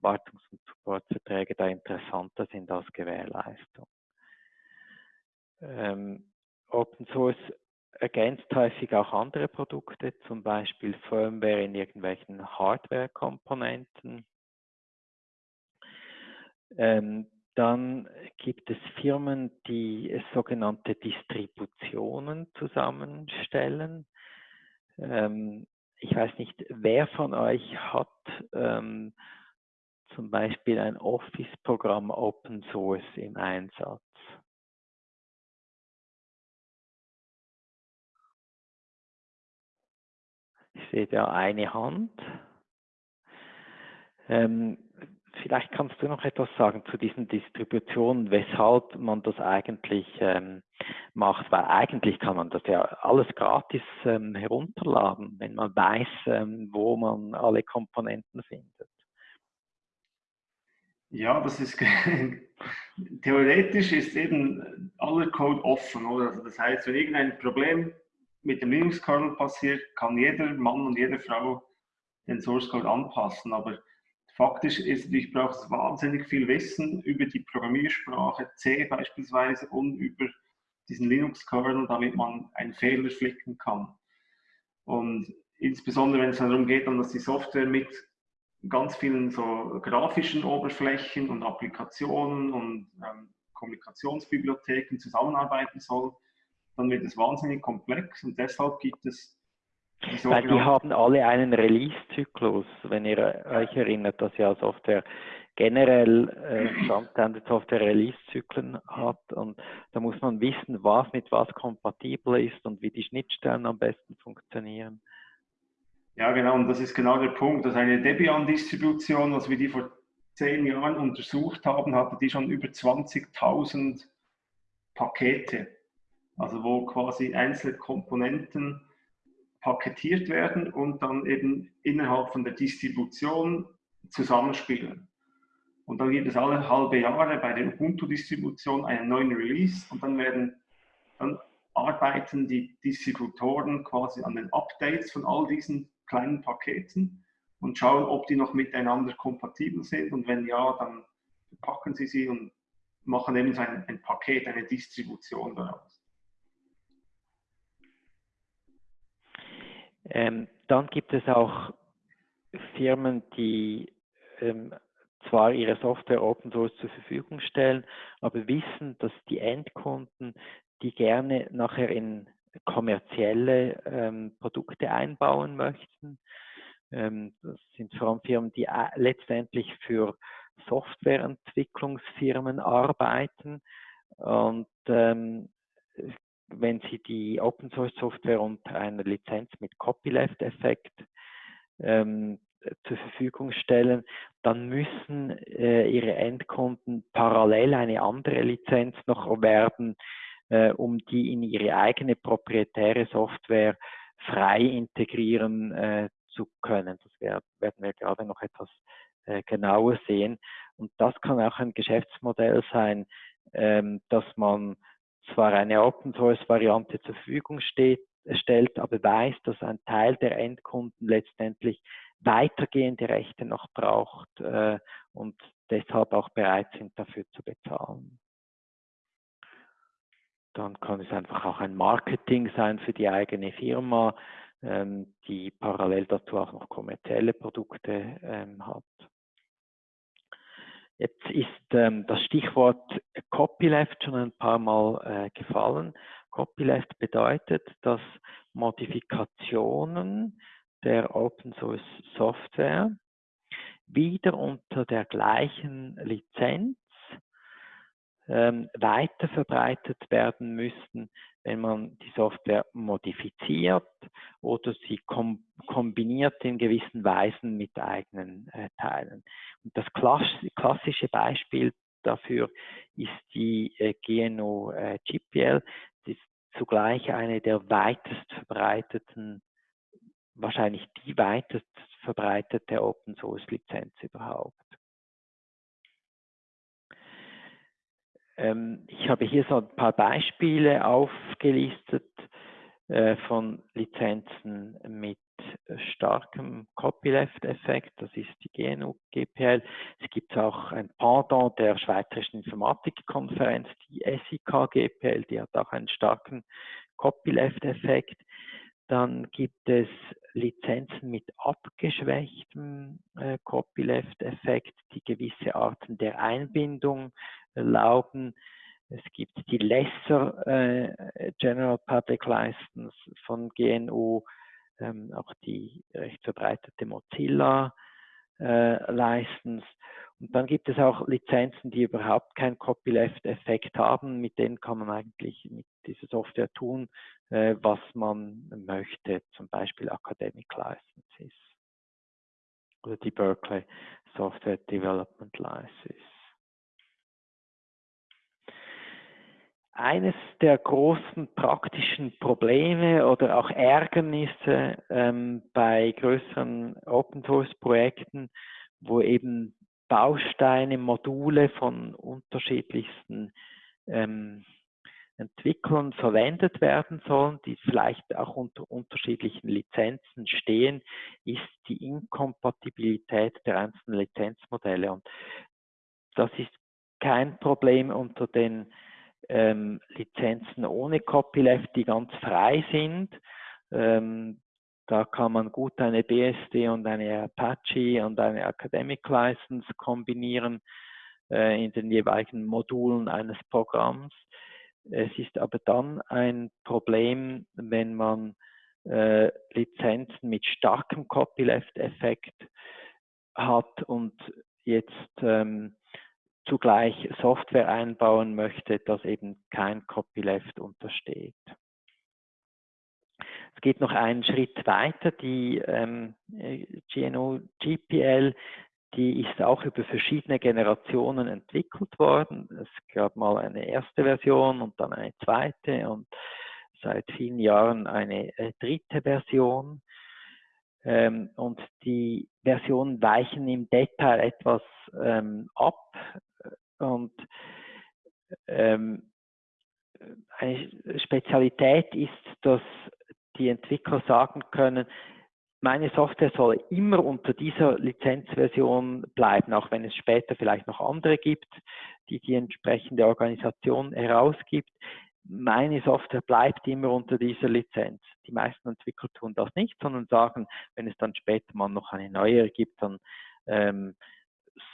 Wartungs- und Supportverträge da interessanter sind als Gewährleistung. Ähm, Open Source ergänzt häufig auch andere Produkte, zum Beispiel Firmware in irgendwelchen Hardware-Komponenten. Ähm, dann gibt es Firmen, die sogenannte Distributionen zusammenstellen. Ähm, ich weiß nicht, wer von euch hat ähm, zum Beispiel ein Office-Programm Open Source im Einsatz? Ich sehe da eine Hand. Ähm, vielleicht kannst du noch etwas sagen zu diesen Distributionen, weshalb man das eigentlich ähm, macht, weil eigentlich kann man das ja alles gratis ähm, herunterladen, wenn man weiß, ähm, wo man alle Komponenten findet. Ja, das ist theoretisch ist eben aller Code offen, oder? Also das heißt, wenn irgendein Problem mit dem Linux-Kernel passiert, kann jeder Mann und jede Frau den Source Code anpassen. Aber faktisch ist, ich brauche wahnsinnig viel Wissen über die Programmiersprache C beispielsweise und über diesen Linux-Kernel, damit man einen Fehler flicken kann. Und insbesondere wenn es darum geht, dass die Software mit ganz vielen so grafischen Oberflächen und Applikationen und ähm, Kommunikationsbibliotheken zusammenarbeiten soll, dann wird es wahnsinnig komplex und deshalb gibt es die Weil die haben alle einen Release-Zyklus, wenn ihr euch erinnert, dass ja Software generell äh, Standard Software Release-Zyklen hat und da muss man wissen, was mit was kompatibel ist und wie die Schnittstellen am besten funktionieren. Ja, genau, und das ist genau der Punkt, dass eine Debian-Distribution, als wir die vor zehn Jahren untersucht haben, hatte die schon über 20.000 Pakete also wo quasi einzelne Komponenten paketiert werden und dann eben innerhalb von der Distribution zusammenspielen. Und dann gibt es alle halbe Jahre bei der Ubuntu-Distribution einen neuen Release und dann werden dann arbeiten die Distributoren quasi an den Updates von all diesen kleinen Paketen und schauen, ob die noch miteinander kompatibel sind und wenn ja, dann packen sie sie und machen eben so ein, ein Paket, eine Distribution daraus. Ähm, dann gibt es auch Firmen, die ähm, zwar ihre Software Open Source zur Verfügung stellen, aber wissen, dass die Endkunden die gerne nachher in kommerzielle ähm, Produkte einbauen möchten. Ähm, das sind vor allem Firmen, die äh, letztendlich für Softwareentwicklungsfirmen arbeiten und ähm, wenn Sie die Open Source Software unter einer Lizenz mit Copyleft-Effekt ähm, zur Verfügung stellen, dann müssen äh, Ihre Endkunden parallel eine andere Lizenz noch erwerben, äh, um die in ihre eigene proprietäre Software frei integrieren äh, zu können. Das wär, werden wir gerade noch etwas äh, genauer sehen. Und das kann auch ein Geschäftsmodell sein, ähm, dass man zwar eine Open Source Variante zur Verfügung steht, stellt, aber weiß, dass ein Teil der Endkunden letztendlich weitergehende Rechte noch braucht äh, und deshalb auch bereit sind, dafür zu bezahlen. dann kann es einfach auch ein Marketing sein für die eigene Firma, ähm, die parallel dazu auch noch kommerzielle Produkte ähm, hat. Jetzt ist ähm, das Stichwort Copyleft schon ein paar Mal äh, gefallen. Copyleft bedeutet, dass Modifikationen der Open Source Software wieder unter der gleichen Lizenz ähm, weiter verbreitet werden müssten, wenn man die Software modifiziert oder sie kom kombiniert in gewissen Weisen mit eigenen äh, Teilen. Und das klassische Beispiel dafür ist die äh, GNU äh, GPL, das ist zugleich eine der weitest verbreiteten, wahrscheinlich die weitest verbreitete Open Source Lizenz überhaupt. Ähm, ich habe hier so ein paar Beispiele aufgelistet äh, von Lizenzen mit starkem Copyleft-Effekt, das ist die GNU GPL. Es gibt auch ein Pendant der Schweizerischen Informatikkonferenz, die SIK GPL, die hat auch einen starken Copyleft-Effekt. Dann gibt es Lizenzen mit abgeschwächtem äh, Copyleft-Effekt, die gewisse Arten der Einbindung erlauben. Es gibt die Lesser äh, General Public License von GNU, ähm, auch die recht verbreitete Mozilla äh, License. Und dann gibt es auch Lizenzen, die überhaupt keinen Copyleft-Effekt haben. Mit denen kann man eigentlich mit dieser Software tun, äh, was man möchte, zum Beispiel Academic Licenses oder die Berkeley Software Development License. Eines der großen praktischen Probleme oder auch Ärgernisse ähm, bei größeren Open Source Projekten, wo eben Bausteine, Module von unterschiedlichsten ähm, Entwicklern verwendet werden sollen, die vielleicht auch unter unterschiedlichen Lizenzen stehen, ist die Inkompatibilität der einzelnen Lizenzmodelle. Und das ist kein Problem unter den ähm, Lizenzen ohne Copyleft, die ganz frei sind. Ähm, da kann man gut eine BSD und eine Apache und eine Academic License kombinieren äh, in den jeweiligen Modulen eines Programms. Es ist aber dann ein Problem, wenn man äh, Lizenzen mit starkem Copyleft-Effekt hat und jetzt ähm, zugleich Software einbauen möchte, das eben kein Copyleft untersteht. Es geht noch einen Schritt weiter. Die ähm, GNU GPL, die ist auch über verschiedene Generationen entwickelt worden. Es gab mal eine erste Version und dann eine zweite und seit vielen Jahren eine äh, dritte Version. Ähm, und die Versionen weichen im Detail etwas ähm, ab und ähm, eine Spezialität ist, dass die Entwickler sagen können, meine Software soll immer unter dieser Lizenzversion bleiben, auch wenn es später vielleicht noch andere gibt, die die entsprechende Organisation herausgibt. Meine Software bleibt immer unter dieser Lizenz. Die meisten Entwickler tun das nicht, sondern sagen, wenn es dann später mal noch eine neue gibt, dann ähm,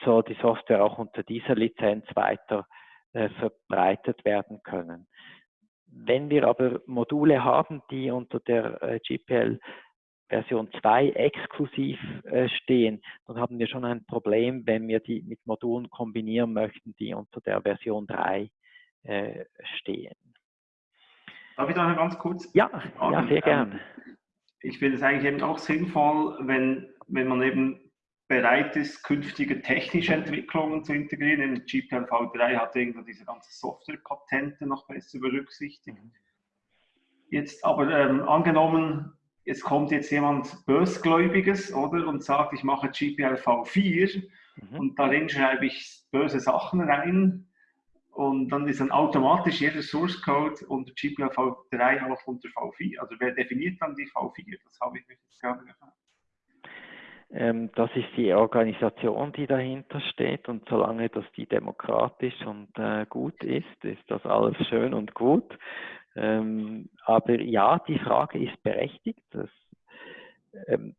soll die Software auch unter dieser Lizenz weiter äh, verbreitet werden können. Wenn wir aber Module haben, die unter der äh, GPL Version 2 exklusiv äh, stehen, dann haben wir schon ein Problem, wenn wir die mit Modulen kombinieren möchten, die unter der Version 3 äh, stehen. Darf ich da noch ganz kurz? Ja, ja sehr gern. Ähm, ich finde es eigentlich eben auch sinnvoll, wenn, wenn man eben bereit ist, künftige technische Entwicklungen zu integrieren. In GPL V3 hat irgendwo diese ganze Software-Patente noch besser berücksichtigt. Jetzt aber ähm, angenommen, es kommt jetzt jemand Bösgläubiges, oder, und sagt, ich mache GPL V4 mhm. und darin schreibe ich böse Sachen rein und dann ist dann automatisch jeder Source Code unter GPL V3 auch unter V4. Also wer definiert dann die V4? Das habe ich mich jetzt gerade gefragt. Ähm, das ist die Organisation, die dahinter steht und solange das die demokratisch und äh, gut ist, ist das alles schön und gut. Ähm, aber ja, die Frage ist berechtigt. Das, ähm,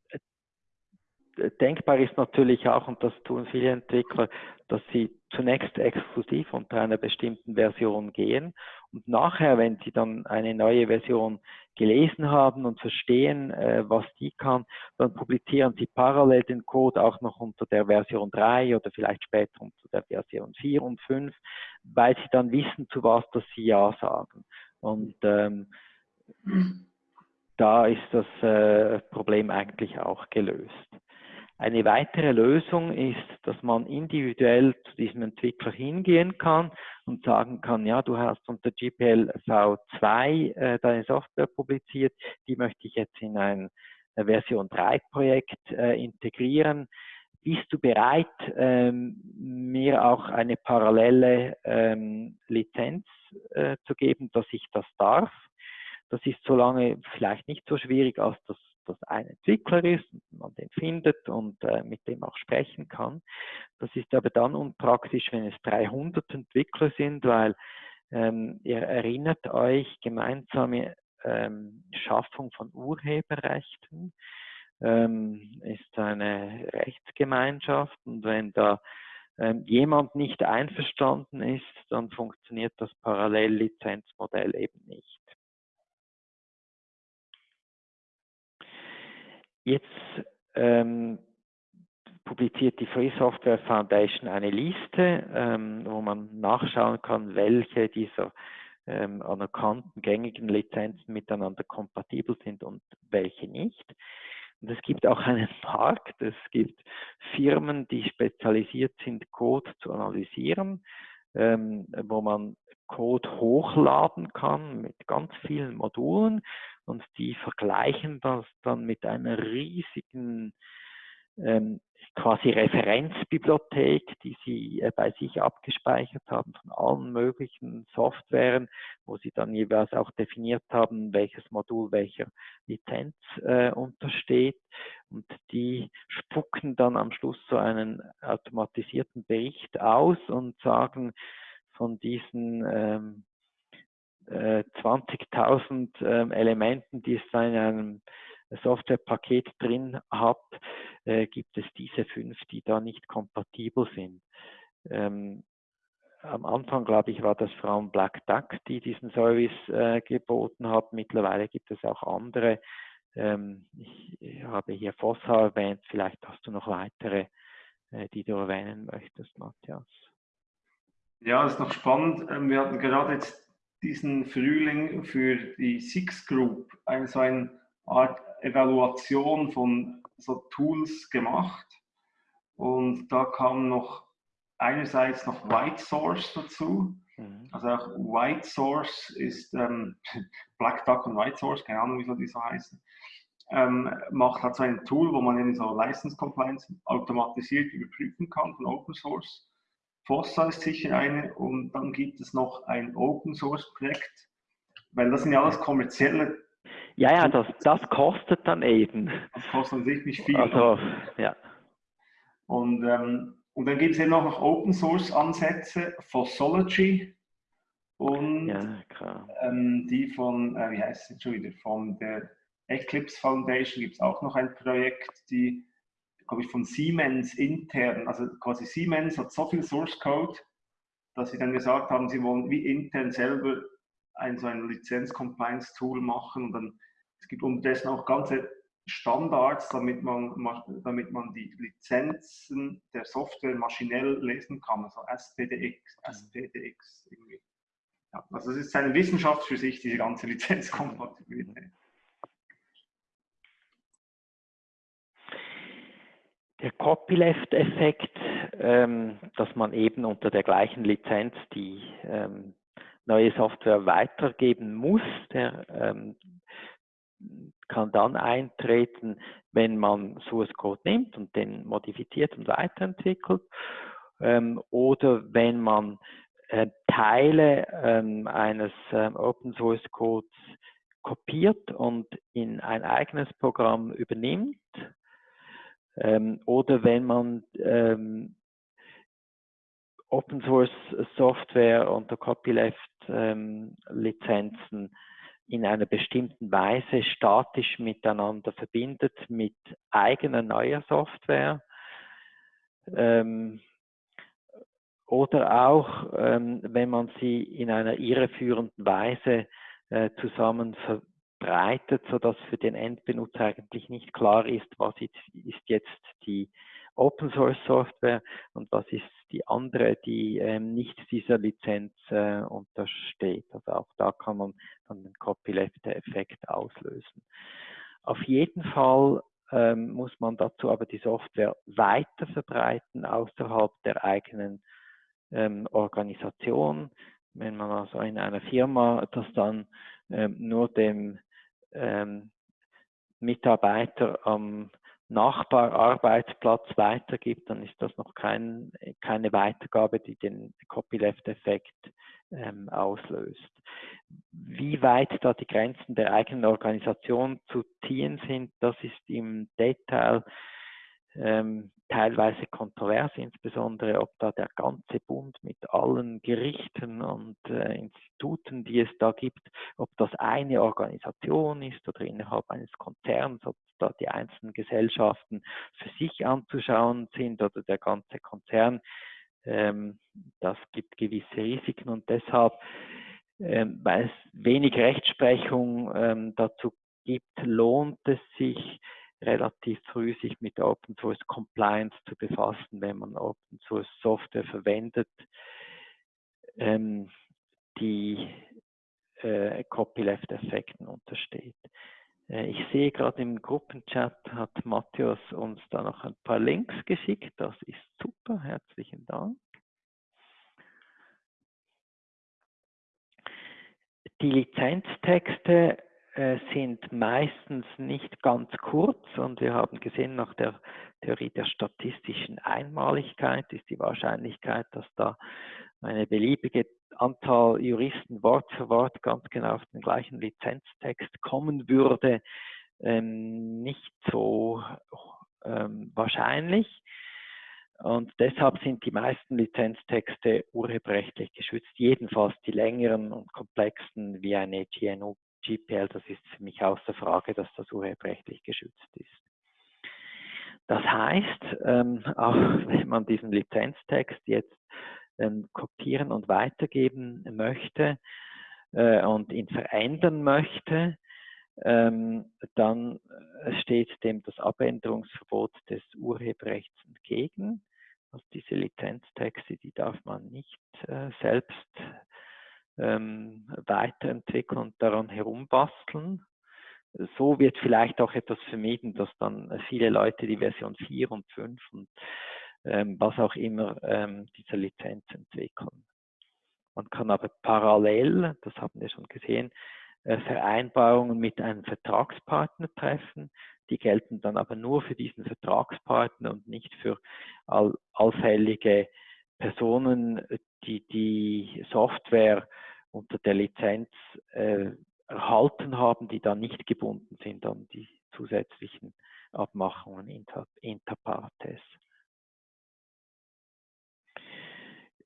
denkbar ist natürlich auch, und das tun viele Entwickler, dass sie zunächst exklusiv unter einer bestimmten Version gehen und nachher, wenn sie dann eine neue Version gelesen haben und verstehen, äh, was die kann, dann publizieren sie parallel den Code auch noch unter der Version 3 oder vielleicht später unter der Version 4 und 5, weil sie dann wissen, zu was dass sie Ja sagen. Und ähm, da ist das äh, Problem eigentlich auch gelöst. Eine weitere Lösung ist, dass man individuell zu diesem Entwickler hingehen kann und sagen kann, ja, du hast unter GPL V2 äh, deine Software publiziert, die möchte ich jetzt in ein Version 3 Projekt äh, integrieren. Bist du bereit, ähm, mir auch eine parallele ähm, Lizenz äh, zu geben, dass ich das darf? Das ist so lange vielleicht nicht so schwierig, als das das ein Entwickler ist, man den findet und äh, mit dem auch sprechen kann. Das ist aber dann unpraktisch, wenn es 300 Entwickler sind, weil ähm, ihr erinnert euch, gemeinsame ähm, Schaffung von Urheberrechten ähm, ist eine Rechtsgemeinschaft und wenn da ähm, jemand nicht einverstanden ist, dann funktioniert das Parallellizenzmodell eben nicht. Jetzt ähm, publiziert die Free Software Foundation eine Liste, ähm, wo man nachschauen kann, welche dieser ähm, anerkannten gängigen Lizenzen miteinander kompatibel sind und welche nicht. Und es gibt auch einen Markt, es gibt Firmen, die spezialisiert sind, Code zu analysieren, ähm, wo man Code hochladen kann mit ganz vielen Modulen und die vergleichen das dann mit einer riesigen ähm, quasi Referenzbibliothek, die sie äh, bei sich abgespeichert haben von allen möglichen Softwaren, wo sie dann jeweils auch definiert haben, welches Modul welcher Lizenz äh, untersteht. Und die spucken dann am Schluss so einen automatisierten Bericht aus und sagen, von diesen ähm, 20.000 äh, ähm, Elementen, die es in einem Softwarepaket drin hat, äh, gibt es diese fünf, die da nicht kompatibel sind. Ähm, am Anfang, glaube ich, war das Frauen Black Duck, die diesen Service äh, geboten hat. Mittlerweile gibt es auch andere. Ähm, ich habe hier Fossa erwähnt. Vielleicht hast du noch weitere, äh, die du erwähnen möchtest, Matthias. Ja, ist noch spannend. Ähm, wir hatten gerade jetzt diesen Frühling für die Six Group eine so eine Art Evaluation von so Tools gemacht. Und da kam noch einerseits noch White Source dazu. Mhm. Also auch White Source ist ähm, Black Duck und White Source, keine Ahnung, wieso die so heißen. Ähm, macht halt so ein Tool, wo man eben so License Compliance automatisiert überprüfen kann von Open Source. Fossa ist sicher eine und dann gibt es noch ein Open Source Projekt, weil das sind ja alles kommerzielle. Ja, ja, das, das kostet dann eben. Das kostet an sich nicht viel. Also, ja. Und, ähm, und dann gibt es ja noch Open Source Ansätze, Fossology und ja, ähm, die von, äh, wie heißt es schon wieder, von der Eclipse Foundation gibt es auch noch ein Projekt, die glaube ich, von Siemens intern, also quasi Siemens hat so viel Source Code, dass sie dann gesagt haben, sie wollen wie intern selber ein so ein Lizenz-Compliance-Tool machen und dann es gibt unterdessen auch ganze Standards, damit man, damit man die Lizenzen der Software maschinell lesen kann, also SPDX, SPDX irgendwie. Ja, also es ist eine Wissenschaft für sich, diese ganze Lizenzkompatibilität. Der Copyleft-Effekt, ähm, dass man eben unter der gleichen Lizenz die ähm, neue Software weitergeben muss, der ähm, kann dann eintreten, wenn man Source Code nimmt und den modifiziert und weiterentwickelt. Ähm, oder wenn man äh, Teile ähm, eines ähm, Open Source Codes kopiert und in ein eigenes Programm übernimmt Ähm, oder wenn man ähm, Open Source Software unter Copyleft ähm, Lizenzen in einer bestimmten Weise statisch miteinander verbindet mit eigener neuer Software. Ähm, oder auch, ähm, wenn man sie in einer irreführenden Weise äh, zusammen verbreitet, sodass für den Endbenutzer eigentlich nicht klar ist, was ist, jetzt die Open Source Software und was ist die andere, die ähm, nicht dieser Lizenz äh, untersteht. Also auch da kann man dann den Copyleft-Effekt auslösen. Auf jeden Fall ähm, muss man dazu aber die Software weiter verbreiten außerhalb der eigenen ähm, Organisation. Wenn man also in einer Firma das dann ähm, nur dem ähm, Mitarbeiter am Nachbararbeitsplatz weitergibt, dann ist das noch kein, keine Weitergabe, die den Copyleft-Effekt ähm, auslöst. Wie weit da die Grenzen der eigenen Organisation zu ziehen sind, das ist im Detail ähm, teilweise kontrovers, insbesondere ob da der ganze Bund mit allen Gerichten und äh, Instituten, die es da gibt, ob das eine Organisation ist oder innerhalb eines Konzerns, ob da die einzelnen Gesellschaften für sich anzuschauen sind oder der ganze Konzern. Ähm, das gibt gewisse Risiken und deshalb, ähm, weil es wenig Rechtsprechung ähm, dazu gibt, lohnt es sich, relativ früh sich mit Open Source Compliance zu befassen, wenn man Open Source Software verwendet, ähm, die äh, Copyleft-Effekten untersteht. Äh, ich sehe gerade im Gruppenchat hat Matthias uns da noch ein paar Links geschickt. Das ist super. Herzlichen Dank. Die Lizenztexte sind meistens nicht ganz kurz und wir haben gesehen, nach der Theorie der statistischen Einmaligkeit ist die Wahrscheinlichkeit, dass da eine beliebige Anzahl Juristen Wort für Wort ganz genau auf den gleichen Lizenztext kommen würde, ähm, nicht so ähm, wahrscheinlich. Und deshalb sind die meisten Lizenztexte urheberrechtlich geschützt, jedenfalls die längeren und komplexen wie eine GNU GPL, das ist für mich außer Frage, dass das urheberrechtlich geschützt ist. Das heißt, ähm, auch wenn man diesen Lizenztext jetzt ähm, kopieren und weitergeben möchte äh, und ihn verändern möchte, ähm, dann äh, steht dem das Abänderungsverbot des Urheberrechts entgegen. Also diese Lizenztexte, die darf man nicht äh, selbst ähm, weiterentwickeln und daran herumbasteln. So wird vielleicht auch etwas vermieden, dass dann viele Leute die Version 4 und 5 und ähm, was auch immer ähm, dieser Lizenz entwickeln. Man kann aber parallel, das haben wir schon gesehen, äh, Vereinbarungen mit einem Vertragspartner treffen. Die gelten dann aber nur für diesen Vertragspartner und nicht für all, allfällige Personen, die die Software unter der Lizenz äh, erhalten haben, die dann nicht gebunden sind an die zusätzlichen Abmachungen inter, inter partes.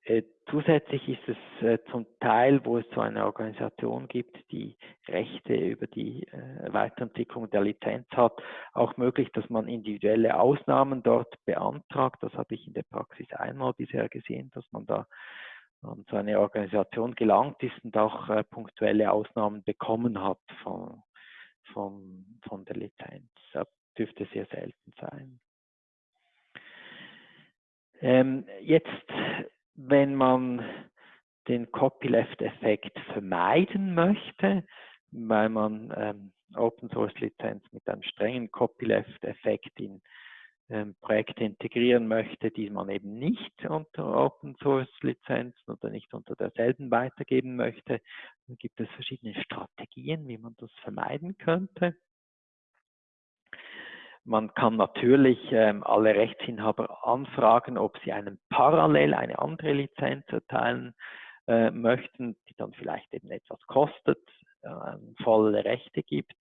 Äh, zusätzlich ist es äh, zum Teil, wo es so eine Organisation gibt, die Rechte über die äh, Weiterentwicklung der Lizenz hat, auch möglich, dass man individuelle Ausnahmen dort beantragt. Das habe ich in der Praxis einmal bisher gesehen, dass man da an so eine Organisation gelangt ist und auch punktuelle Ausnahmen bekommen hat von, von, von der Lizenz. Das dürfte sehr selten sein. Ähm, jetzt wenn man den Copyleft-Effekt vermeiden möchte, weil man ähm, Open Source Lizenz mit einem strengen Copyleft-Effekt in Projekte integrieren möchte, die man eben nicht unter Open Source Lizenzen oder nicht unter derselben weitergeben möchte, dann gibt es verschiedene Strategien, wie man das vermeiden könnte. Man kann natürlich ähm, alle Rechtsinhaber anfragen, ob sie einem parallel eine andere Lizenz erteilen äh, möchten, die dann vielleicht eben etwas kostet, äh, volle Rechte gibt.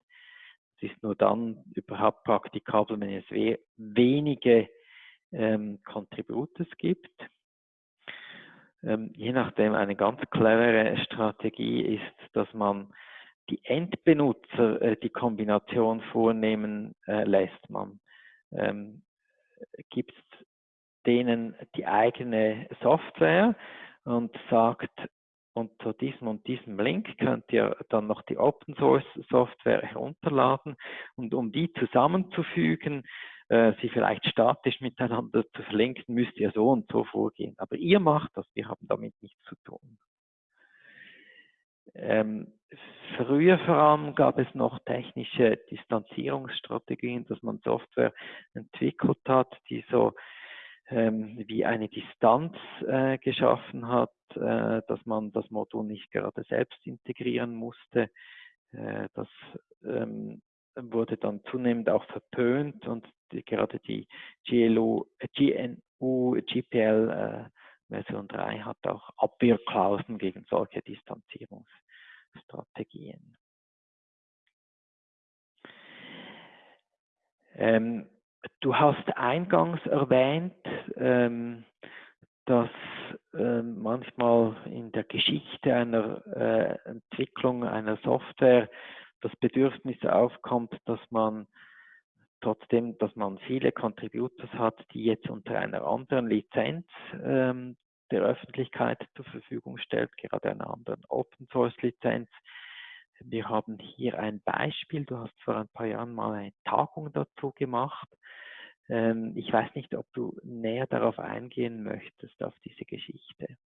Es ist nur dann überhaupt praktikabel, wenn es we wenige ähm, Contributors gibt. Ähm, je nachdem eine ganz clevere Strategie ist, dass man die Endbenutzer äh, die Kombination vornehmen äh, lässt. Man ähm, gibt denen die eigene Software und sagt, unter diesem und diesem Link könnt ihr dann noch die Open Source Software herunterladen und um die zusammenzufügen, äh, sie vielleicht statisch miteinander zu verlinken, müsst ihr so und so vorgehen. Aber ihr macht das, wir haben damit nichts zu tun. Ähm, früher vor allem gab es noch technische Distanzierungsstrategien, dass man Software entwickelt hat, die so ähm, wie eine Distanz äh, geschaffen hat, äh, dass man das Modul nicht gerade selbst integrieren musste. Äh, das ähm, wurde dann zunehmend auch verpönt und die, gerade die GLU, GNU, GPL äh, Version 3 hat auch Abwehrklauseln gegen solche Distanzierungsstrategien. Ähm, du hast eingangs erwähnt, ähm, dass äh, manchmal in der Geschichte einer äh, Entwicklung einer Software das Bedürfnis aufkommt, dass man trotzdem, dass man viele Contributors hat, die jetzt unter einer anderen Lizenz ähm, der Öffentlichkeit zur Verfügung stellt, gerade einer anderen Open Source Lizenz. Wir haben hier ein Beispiel. Du hast vor ein paar Jahren mal eine Tagung dazu gemacht. Ähm, ich weiß nicht, ob du näher darauf eingehen möchtest, auf diese Geschichte.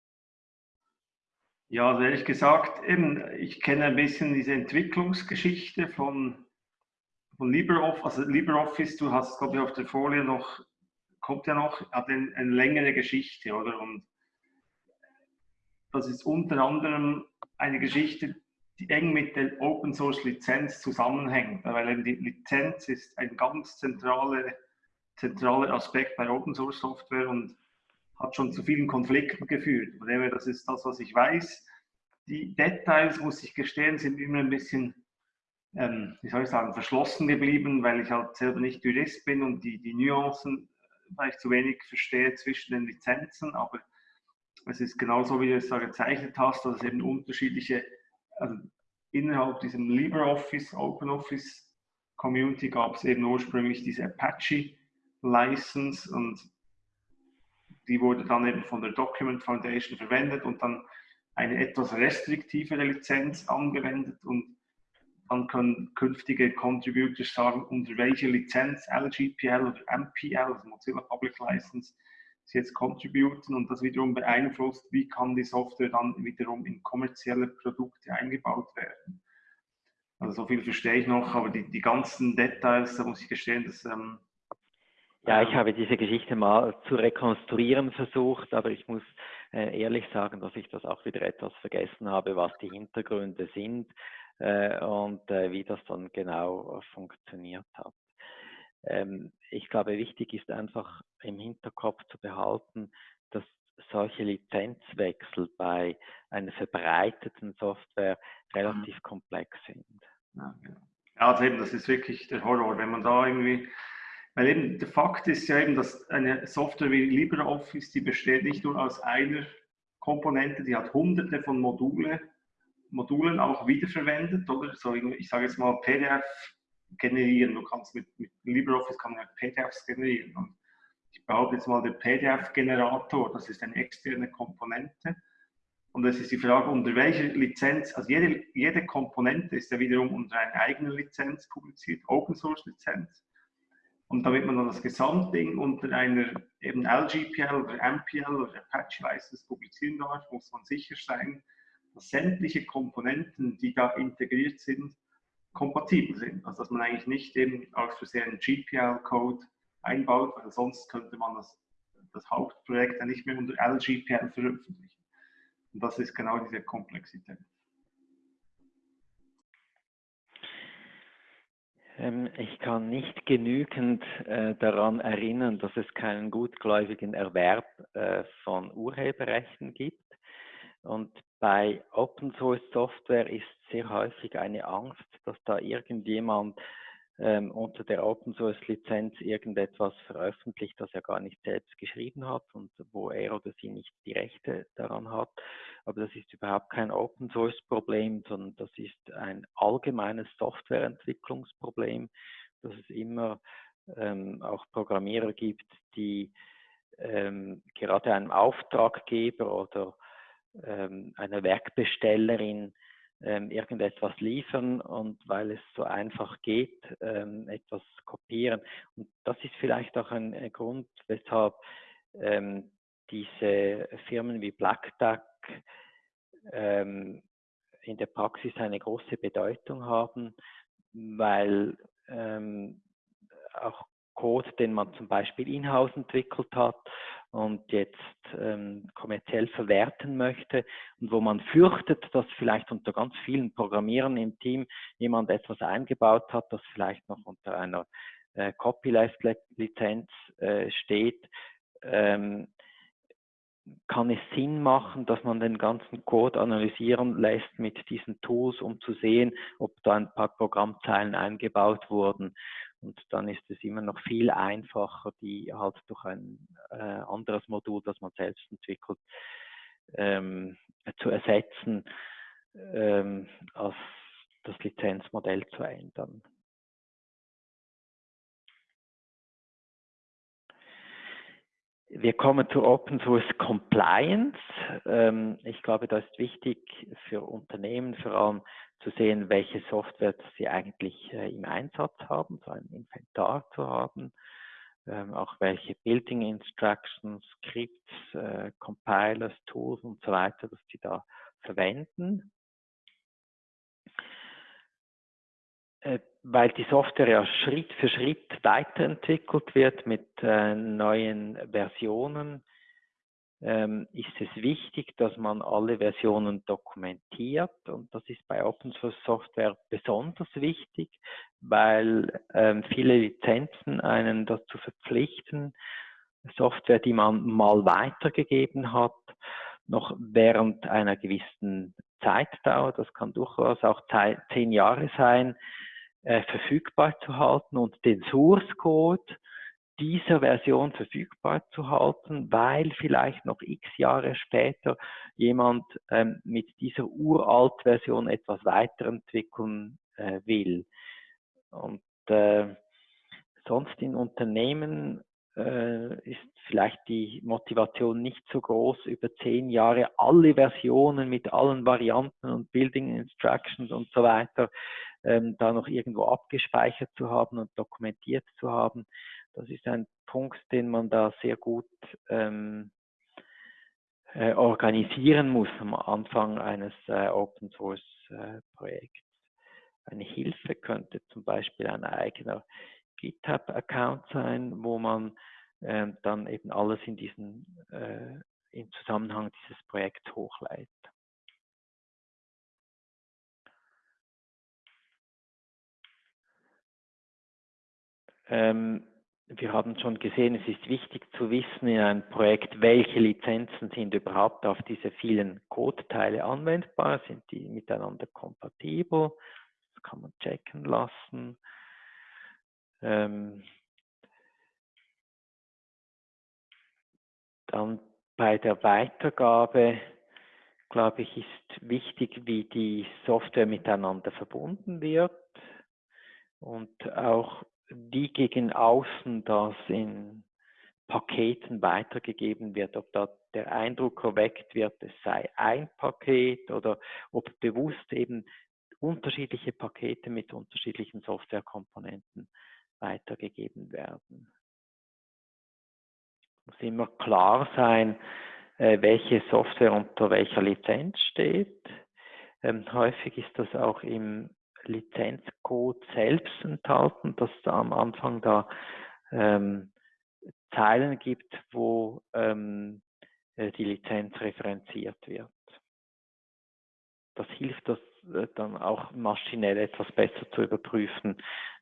Ja, also ehrlich gesagt, eben, ich kenne ein bisschen diese Entwicklungsgeschichte von von LibreOffice, also LibreOffice, du hast, glaube ich, auf der Folie noch, kommt ja noch, hat eine, eine längere Geschichte, oder? Und das ist unter anderem eine Geschichte, die eng mit der Open Source Lizenz zusammenhängt, weil die Lizenz ist ein ganz zentraler, zentraler Aspekt bei Open Source Software und hat schon zu vielen Konflikten geführt. Das ist das, was ich weiß. Die Details, muss ich gestehen, sind immer ein bisschen ähm, wie soll ich sagen, verschlossen geblieben, weil ich halt selber nicht Jurist bin und die, die Nuancen vielleicht zu wenig verstehe zwischen den Lizenzen, aber es ist genauso, wie du es da gezeichnet hast, dass es eben unterschiedliche, also innerhalb diesem LibreOffice, OpenOffice Community gab es eben ursprünglich diese Apache License und die wurde dann eben von der Document Foundation verwendet und dann eine etwas restriktivere Lizenz angewendet und dann können künftige Contributors sagen, unter welcher Lizenz, LGPL oder MPL, also Mozilla Public License, sie jetzt contributen und das wiederum beeinflusst, wie kann die Software dann wiederum in kommerzielle Produkte eingebaut werden. Also so viel verstehe ich noch, aber die, die ganzen Details, da muss ich gestehen, dass... Ähm, ja, ich habe diese Geschichte mal zu rekonstruieren versucht, aber ich muss äh, ehrlich sagen, dass ich das auch wieder etwas vergessen habe, was die Hintergründe sind äh, und äh, wie das dann genau äh, funktioniert hat. Ähm, ich glaube, wichtig ist einfach im Hinterkopf zu behalten, dass solche Lizenzwechsel bei einer verbreiteten Software relativ mhm. komplex sind. Ja, genau. ja, also eben, das ist wirklich der Horror, wenn man da irgendwie, weil eben der Fakt ist ja eben, dass eine Software wie LibreOffice, die besteht nicht nur aus einer Komponente, die hat hunderte von Module Modulen auch wiederverwendet, oder? So, ich sage jetzt mal PDF generieren. Du kannst mit, mit LibreOffice kann man PDFs generieren. Und ich behaupte jetzt mal, der PDF-Generator, das ist eine externe Komponente. Und es ist die Frage, unter welcher Lizenz, also jede, jede Komponente ist ja wiederum unter einer eigenen Lizenz publiziert, Open Source Lizenz. Und damit man dann das Gesamtding unter einer eben LGPL oder MPL oder Apache License publizieren darf, muss man sicher sein, dass sämtliche Komponenten, die da integriert sind, kompatibel sind. Also dass man eigentlich nicht eben aus Versehen GPL-Code einbaut, weil sonst könnte man das, das Hauptprojekt ja nicht mehr unter LGPL veröffentlichen. Und das ist genau diese Komplexität. Ähm, ich kann nicht genügend äh, daran erinnern, dass es keinen gutgläubigen Erwerb äh, von Urheberrechten gibt. Und bei Open Source Software ist sehr häufig eine Angst, dass da irgendjemand ähm, unter der Open Source Lizenz irgendetwas veröffentlicht, das er gar nicht selbst geschrieben hat und wo er oder sie nicht die Rechte daran hat. Aber das ist überhaupt kein Open Source Problem, sondern das ist ein allgemeines Softwareentwicklungsproblem, dass es immer ähm, auch Programmierer gibt, die ähm, gerade einem Auftraggeber oder ähm, einer Werkbestellerin ähm, irgendetwas liefern und weil es so einfach geht, ähm, etwas kopieren. Und das ist vielleicht auch ein, ein Grund, weshalb ähm, diese Firmen wie Black Duck ähm, in der Praxis eine große Bedeutung haben, weil ähm, auch Code, den man zum Beispiel in-house entwickelt hat und jetzt ähm, kommerziell verwerten möchte und wo man fürchtet, dass vielleicht unter ganz vielen Programmierern im Team jemand etwas eingebaut hat, das vielleicht noch unter einer äh, Copyleft-Lizenz äh, steht, ähm, kann es Sinn machen, dass man den ganzen Code analysieren lässt mit diesen Tools, um zu sehen, ob da ein paar Programmzeilen eingebaut wurden. Und dann ist es immer noch viel einfacher, die halt durch ein äh, anderes Modul, das man selbst entwickelt, ähm, zu ersetzen, ähm, als das Lizenzmodell zu ändern. Wir kommen zur Open Source Compliance. Ähm, ich glaube, das ist wichtig für Unternehmen vor allem zu sehen, welche Software sie eigentlich äh, im Einsatz haben, so ein Inventar zu haben, ähm, auch welche Building Instructions, Scripts, äh, Compilers, Tools und so weiter, dass sie da verwenden. Äh, weil die Software ja Schritt für Schritt weiterentwickelt wird mit äh, neuen Versionen, ähm, ist es wichtig, dass man alle Versionen dokumentiert. Und das ist bei Open Source Software besonders wichtig, weil ähm, viele Lizenzen einen dazu verpflichten, Software, die man mal weitergegeben hat, noch während einer gewissen Zeitdauer, das kann durchaus auch zehn Jahre sein, äh, verfügbar zu halten und den Source Code dieser Version verfügbar zu halten, weil vielleicht noch x Jahre später jemand ähm, mit dieser Uralt-Version etwas weiterentwickeln äh, will. Und äh, sonst in Unternehmen ist vielleicht die Motivation nicht so groß, über zehn Jahre alle Versionen mit allen Varianten und Building Instructions und so weiter ähm, da noch irgendwo abgespeichert zu haben und dokumentiert zu haben. Das ist ein Punkt, den man da sehr gut ähm, äh, organisieren muss am Anfang eines äh, Open Source äh, Projekts. Eine Hilfe könnte zum Beispiel ein eigener GitHub-Account sein, wo man ähm, dann eben alles in diesen äh, im Zusammenhang dieses Projekts hochleitet. Ähm, wir haben schon gesehen, es ist wichtig zu wissen in einem Projekt, welche Lizenzen sind überhaupt auf diese vielen Code-Teile anwendbar, sind die miteinander kompatibel, das kann man checken lassen. Ähm, dann bei der Weitergabe, glaube ich, ist wichtig, wie die Software miteinander verbunden wird und auch wie gegen außen das in Paketen weitergegeben wird, ob da der Eindruck erweckt wird, es sei ein Paket oder ob bewusst eben unterschiedliche Pakete mit unterschiedlichen Softwarekomponenten weitergegeben werden. Es muss immer klar sein, äh, welche Software unter welcher Lizenz steht. Ähm, häufig ist das auch im Lizenzcode selbst enthalten, dass es am Anfang da ähm, Zeilen gibt, wo ähm, äh, die Lizenz referenziert wird. Das hilft das äh, dann auch maschinell etwas besser zu überprüfen,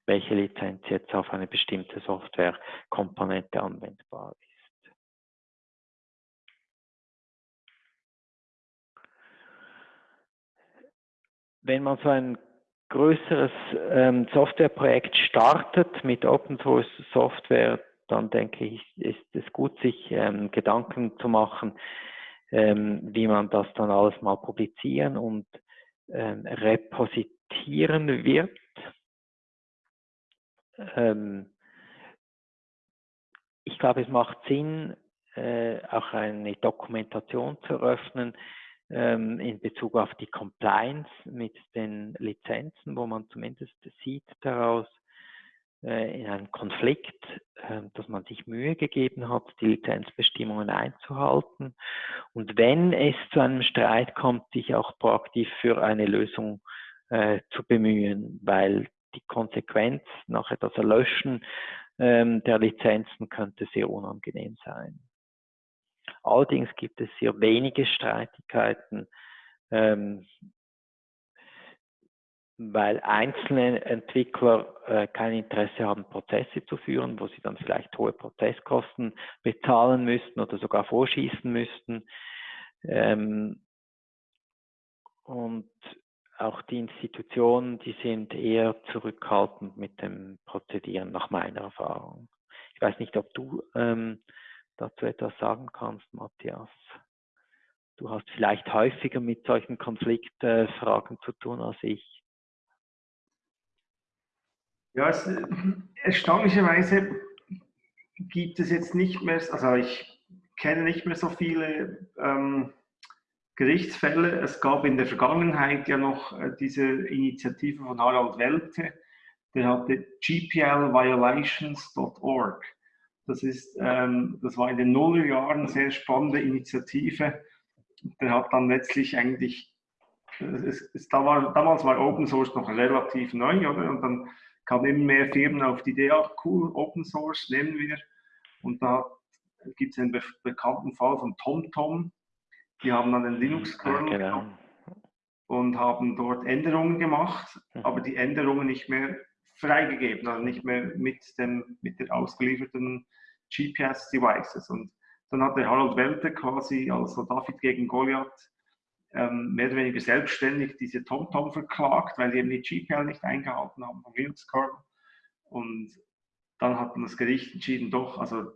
welche Lizenz jetzt auf eine bestimmte Softwarekomponente anwendbar ist. Wenn man so ein größeres ähm, Softwareprojekt startet mit Open Source Software, dann denke ich, ist es gut, sich ähm, Gedanken zu machen, ähm, wie man das dann alles mal publizieren und repositieren wird. Ähm, ich glaube, es macht Sinn, äh, auch eine Dokumentation zu eröffnen ähm, in Bezug auf die Compliance mit den Lizenzen, wo man zumindest sieht daraus, äh, in einem Konflikt, äh, dass man sich Mühe gegeben hat, die Lizenzbestimmungen einzuhalten. Und wenn es zu einem Streit kommt, sich auch proaktiv für eine Lösung äh, zu bemühen, weil die Konsequenz nachher das Erlöschen ähm, der Lizenzen könnte sehr unangenehm sein. Allerdings gibt es sehr wenige Streitigkeiten, ähm, weil einzelne Entwickler äh, kein Interesse haben, Prozesse zu führen, wo sie dann vielleicht hohe Prozesskosten bezahlen müssten oder sogar vorschießen müssten. Ähm, und auch die Institutionen, die sind eher zurückhaltend mit dem Prozedieren, nach meiner Erfahrung. Ich weiß nicht, ob du ähm, dazu etwas sagen kannst, Matthias. Du hast vielleicht häufiger mit solchen Konfliktfragen zu tun als ich. Ja, es, erstaunlicherweise gibt es jetzt nicht mehr, also ich kenne nicht mehr so viele ähm, Gerichtsfälle. Es gab in der Vergangenheit ja noch äh, diese Initiative von Harald Welte, der hatte gplviolations.org. Das, ähm, das war in den Nullerjahren eine sehr spannende Initiative. Der hat dann letztlich eigentlich, es, es, da war, damals war Open Source noch relativ neu, oder? Und dann kamen immer mehr Firmen auf die Idee, ach cool, Open Source nehmen wir. Und da gibt es einen be bekannten Fall von TomTom. Die haben dann den Linux-Kernel genau. und haben dort Änderungen gemacht, mhm. aber die Änderungen nicht mehr freigegeben, also nicht mehr mit, dem, mit der ausgelieferten GPS-Devices. Und dann hat der Harald Welte quasi, also David gegen Goliath, ähm, mehr oder weniger selbstständig diese TomTom verklagt, weil die eben die GPL nicht eingehalten haben vom Linux-Kernel. Und dann hat das Gericht entschieden, doch, also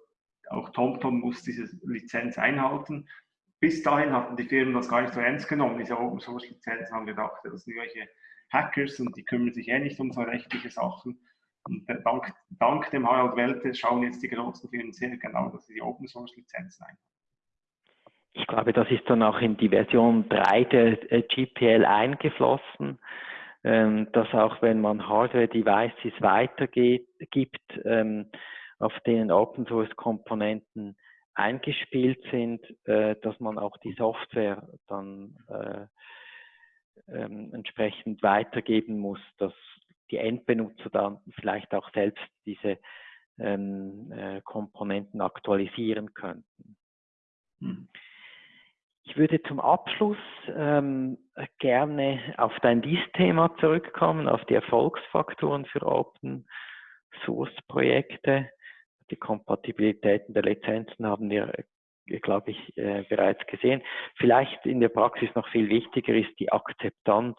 auch TomTom muss diese Lizenz einhalten. Bis dahin hatten die Firmen das gar nicht so ernst genommen, diese Open-Source-Lizenzen, haben gedacht, das sind irgendwelche Hackers und die kümmern sich eh nicht um so rechtliche Sachen. Und dank, dank dem Harald Welte schauen jetzt die großen Firmen sehr genau, dass sie die Open Source Lizenzen ein. Ich glaube, das ist dann auch in die Version 3 der GPL eingeflossen, ähm, dass auch wenn man Hardware-Devices weitergibt, ähm, auf denen Open Source Komponenten eingespielt sind, äh, dass man auch die Software dann äh, ähm, entsprechend weitergeben muss, dass die Endbenutzer dann vielleicht auch selbst diese ähm, äh, Komponenten aktualisieren könnten. Hm. Ich würde zum Abschluss ähm, gerne auf dein Dies-Thema zurückkommen, auf die Erfolgsfaktoren für Open Source Projekte. Die Kompatibilitäten der Lizenzen haben wir glaube ich, äh, bereits gesehen. Vielleicht in der Praxis noch viel wichtiger ist die Akzeptanz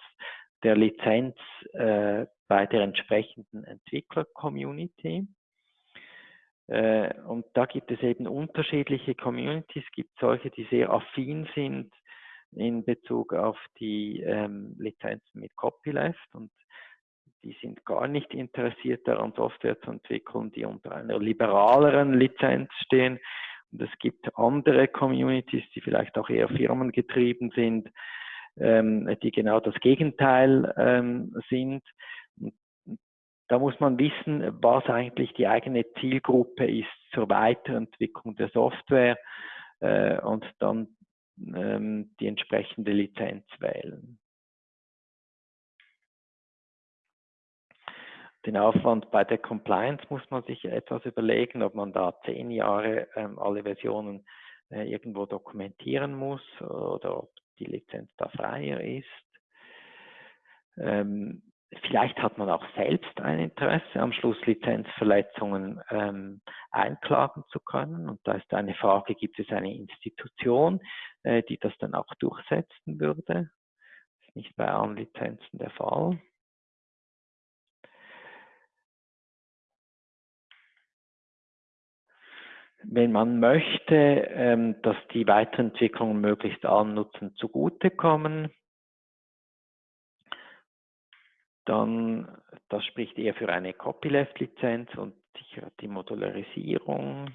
der Lizenz äh, bei der entsprechenden Entwickler-Community. Äh, und da gibt es eben unterschiedliche Communities. Es gibt solche, die sehr affin sind in Bezug auf die ähm, Lizenzen mit Copyleft und die sind gar nicht interessiert daran, Software zu entwickeln, die unter einer liberaleren Lizenz stehen. Und es gibt andere Communities, die vielleicht auch eher firmengetrieben sind, ähm, die genau das Gegenteil ähm, sind. Da muss man wissen, was eigentlich die eigene Zielgruppe ist zur Weiterentwicklung der Software äh, und dann ähm, die entsprechende Lizenz wählen. Den Aufwand bei der Compliance muss man sich etwas überlegen, ob man da zehn Jahre ähm, alle Versionen äh, irgendwo dokumentieren muss oder ob die Lizenz da freier ist. Ähm, vielleicht hat man auch selbst ein Interesse, am Schluss Lizenzverletzungen ähm, einklagen zu können. Und da ist eine Frage, gibt es eine Institution, äh, die das dann auch durchsetzen würde? Das ist nicht bei allen Lizenzen der Fall. Wenn man möchte, ähm, dass die Weiterentwicklungen möglichst allen Nutzen zugutekommen, dann, das spricht eher für eine Copyleft-Lizenz und die Modularisierung.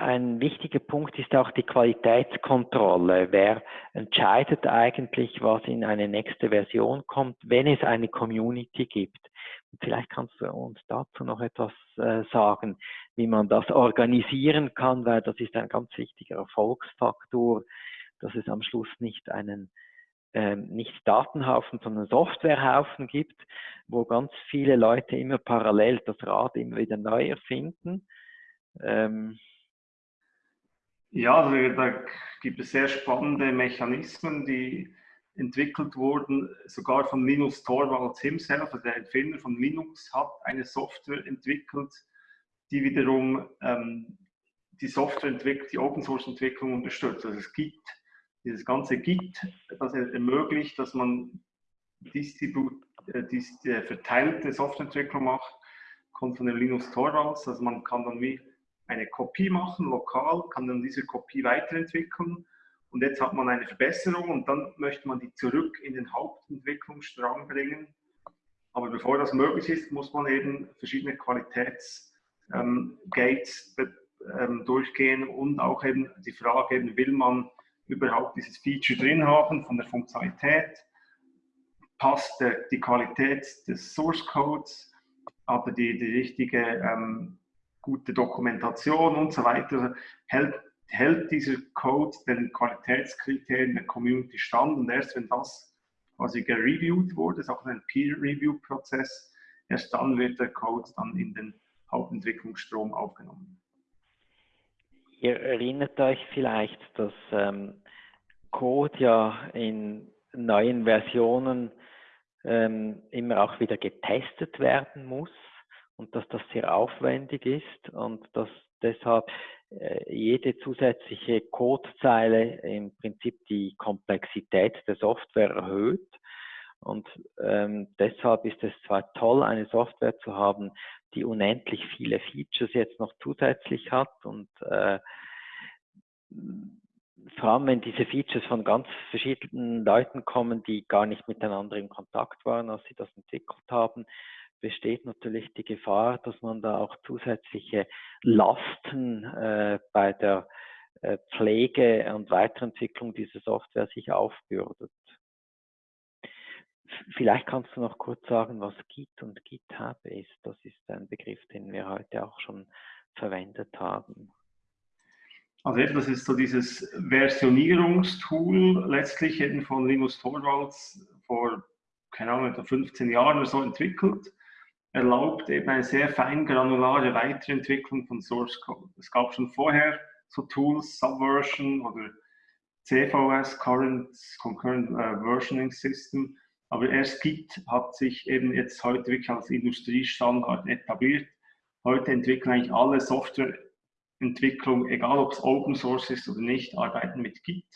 Ein wichtiger Punkt ist auch die Qualitätskontrolle. Wer entscheidet eigentlich, was in eine nächste Version kommt, wenn es eine Community gibt? Vielleicht kannst du uns dazu noch etwas äh, sagen, wie man das organisieren kann, weil das ist ein ganz wichtiger Erfolgsfaktor, dass es am Schluss nicht einen ähm, nicht Datenhaufen, sondern Softwarehaufen gibt, wo ganz viele Leute immer parallel das Rad immer wieder neu erfinden. Ähm, ja, also da gibt es sehr spannende Mechanismen, die entwickelt wurden, sogar von Linus Torvalds himself, also der Erfinder von Linux, hat eine Software entwickelt, die wiederum ähm, die Software entwickelt, die Open Source Entwicklung unterstützt. Also es gibt dieses ganze Git, das ermöglicht, dass man Distribu äh, äh, verteilte Softwareentwicklung macht, kommt von dem Linus Torvalds, also man kann dann wie eine Kopie machen, lokal, kann dann diese Kopie weiterentwickeln und jetzt hat man eine Verbesserung und dann möchte man die zurück in den Hauptentwicklungsstrang bringen. Aber bevor das möglich ist, muss man eben verschiedene Qualitätsgates ähm, ähm, durchgehen und auch eben die Frage, eben, will man überhaupt dieses Feature drin haben von der Funktionalität? Passt der, die Qualität des Source Codes? Hat er die, die richtige ähm, gute Dokumentation und so weiter? Hält hält dieser Code den Qualitätskriterien der Community stand und erst wenn das quasi gereviewt wurde, ist auch ein Peer-Review-Prozess, erst dann wird der Code dann in den Hauptentwicklungsstrom aufgenommen. Ihr erinnert euch vielleicht, dass ähm, Code ja in neuen Versionen ähm, immer auch wieder getestet werden muss und dass das sehr aufwendig ist und dass deshalb äh, jede zusätzliche Codezeile im Prinzip die Komplexität der Software erhöht. Und ähm, deshalb ist es zwar toll, eine Software zu haben, die unendlich viele Features jetzt noch zusätzlich hat und äh, vor allem wenn diese Features von ganz verschiedenen Leuten kommen, die gar nicht miteinander in Kontakt waren, als sie das entwickelt haben, besteht natürlich die Gefahr, dass man da auch zusätzliche Lasten äh, bei der äh, Pflege und Weiterentwicklung dieser Software sich aufbürdet. Vielleicht kannst du noch kurz sagen, was Git und GitHub ist. Das ist ein Begriff, den wir heute auch schon verwendet haben. Also das ist so dieses Versionierungstool letztlich eben von Linus Torvalds vor, keine Ahnung, 15 Jahren oder so entwickelt erlaubt eben eine sehr feingranulare Weiterentwicklung von Source Code. Es gab schon vorher so Tools, Subversion oder CVS, Current, Concurrent uh, Versioning System, aber erst Git hat sich eben jetzt heute wirklich als Industriestandard etabliert. Heute entwickeln eigentlich alle Softwareentwicklung, egal ob es Open Source ist oder nicht, arbeiten mit Git.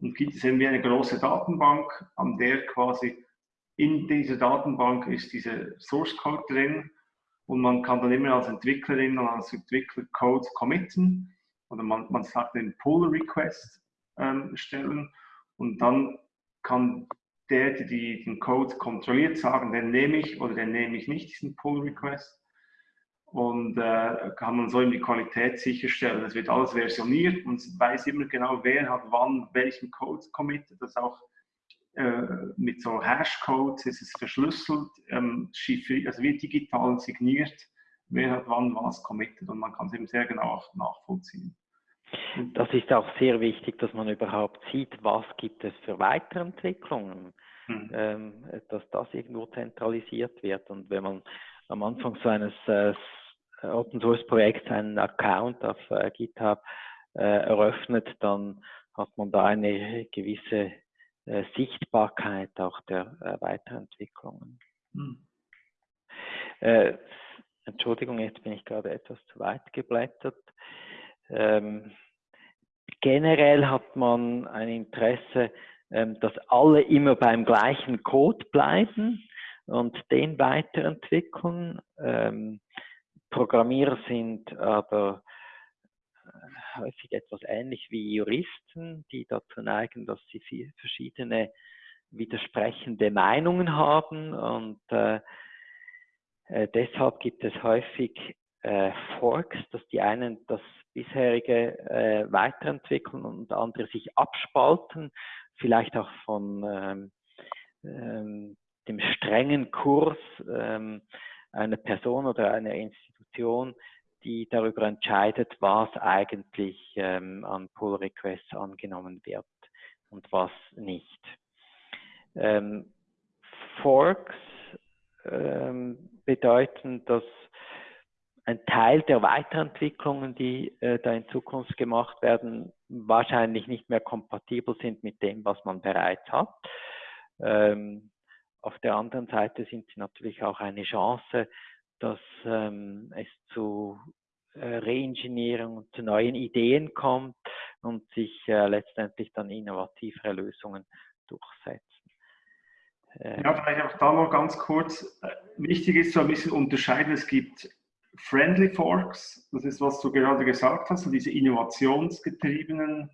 Und Git ist eben wie eine große Datenbank, an der quasi in dieser Datenbank ist dieser Source Code drin und man kann dann immer als Entwicklerin und als Entwickler Code committen oder man, man sagt den Pull Request ähm, stellen und dann kann der, der die, den Code kontrolliert, sagen, den nehme ich oder den nehme ich nicht, diesen Pull Request. Und äh, kann man so in die Qualität sicherstellen. Es wird alles versioniert und weiß immer genau, wer hat wann welchen Code committed. Das auch mit so Hashcodes ist es verschlüsselt, ähm, also wird digital signiert, wer hat wann was committed und man kann es eben sehr genau nachvollziehen. Das ist auch sehr wichtig, dass man überhaupt sieht, was gibt es für Weiterentwicklungen, hm. ähm, dass das irgendwo zentralisiert wird. Und wenn man am Anfang so eines äh, Open Source Projekts einen Account auf äh, GitHub äh, eröffnet, dann hat man da eine gewisse äh, Sichtbarkeit auch der äh, Weiterentwicklungen. Hm. Äh, Entschuldigung, jetzt bin ich gerade etwas zu weit geblättert. Ähm, generell hat man ein Interesse, ähm, dass alle immer beim gleichen Code bleiben und den weiterentwickeln. Ähm, Programmierer sind aber häufig etwas ähnlich wie Juristen, die dazu neigen, dass sie verschiedene widersprechende Meinungen haben. Und äh, äh, deshalb gibt es häufig äh, Forks, dass die einen das bisherige äh, weiterentwickeln und andere sich abspalten, vielleicht auch von ähm, ähm, dem strengen Kurs ähm, einer Person oder einer Institution, die darüber entscheidet, was eigentlich ähm, an Pull Requests angenommen wird und was nicht. Ähm, Forks ähm, bedeuten, dass ein Teil der Weiterentwicklungen, die äh, da in Zukunft gemacht werden, wahrscheinlich nicht mehr kompatibel sind mit dem, was man bereits hat. Ähm, auf der anderen Seite sind sie natürlich auch eine Chance, dass ähm, es zu äh, Reengineering und zu neuen Ideen kommt und sich äh, letztendlich dann innovativere Lösungen durchsetzen. Ähm, ja, vielleicht auch da noch ganz kurz. Äh, wichtig ist so ein bisschen unterscheiden, es gibt Friendly Forks, das ist, was du gerade gesagt hast, so diese innovationsgetriebenen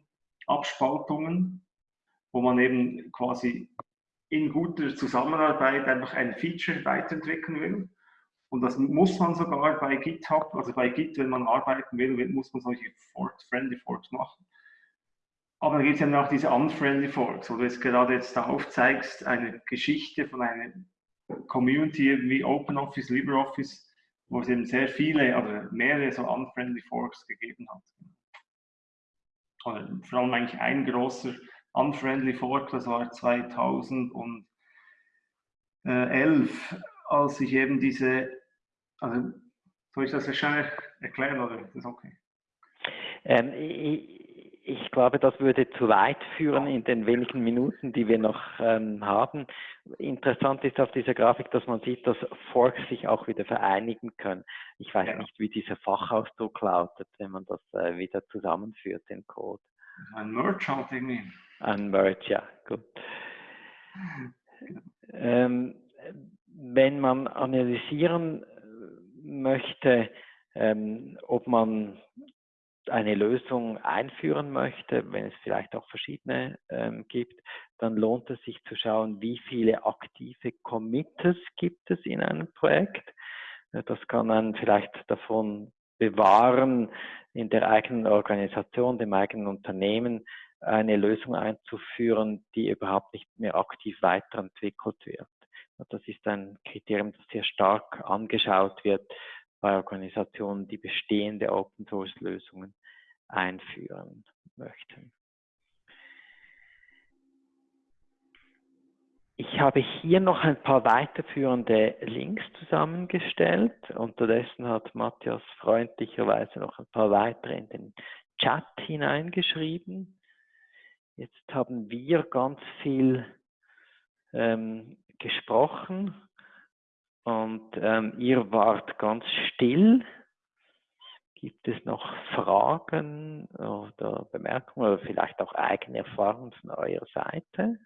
Abspaltungen, wo man eben quasi in guter Zusammenarbeit einfach ein Feature weiterentwickeln will. Und das muss man sogar bei GitHub, also bei Git, wenn man arbeiten will, muss man solche Forks, Friendly Forks machen. Aber da gibt es ja noch diese Unfriendly Forks, wo du jetzt gerade jetzt da aufzeigst, eine Geschichte von einer Community wie OpenOffice, LibreOffice, wo es eben sehr viele oder mehrere so Unfriendly Forks gegeben hat. Oder vor allem eigentlich ein großer Unfriendly Fork, das war 2011, als ich eben diese, also soll ich das wahrscheinlich erklären oder ist das okay? Ähm, ich, ich, glaube, das würde zu weit führen in den wenigen Minuten, die wir noch ähm, haben. Interessant ist auf dieser Grafik, dass man sieht, dass Forks sich auch wieder vereinigen können. Ich weiß ja. nicht, wie dieser Fachausdruck lautet, wenn man das äh, wieder zusammenführt, den Code. Ein Merge halt irgendwie. Ein Merge, ja, gut. Ähm, wenn man analysieren möchte, ähm, ob man eine Lösung einführen möchte, wenn es vielleicht auch verschiedene ähm, gibt, dann lohnt es sich zu schauen, wie viele aktive Committers gibt es in einem Projekt. Das kann man vielleicht davon bewahren, in der eigenen Organisation, dem eigenen Unternehmen eine Lösung einzuführen, die überhaupt nicht mehr aktiv weiterentwickelt wird. Das ist ein Kriterium, das sehr stark angeschaut wird bei Organisationen, die bestehende Open Source Lösungen einführen möchten. Ich habe hier noch ein paar weiterführende Links zusammengestellt. Unterdessen hat Matthias freundlicherweise noch ein paar weitere in den Chat hineingeschrieben. Jetzt haben wir ganz viel ähm, gesprochen und ähm, ihr wart ganz still. Gibt es noch Fragen oder Bemerkungen oder vielleicht auch eigene Erfahrungen von eurer Seite?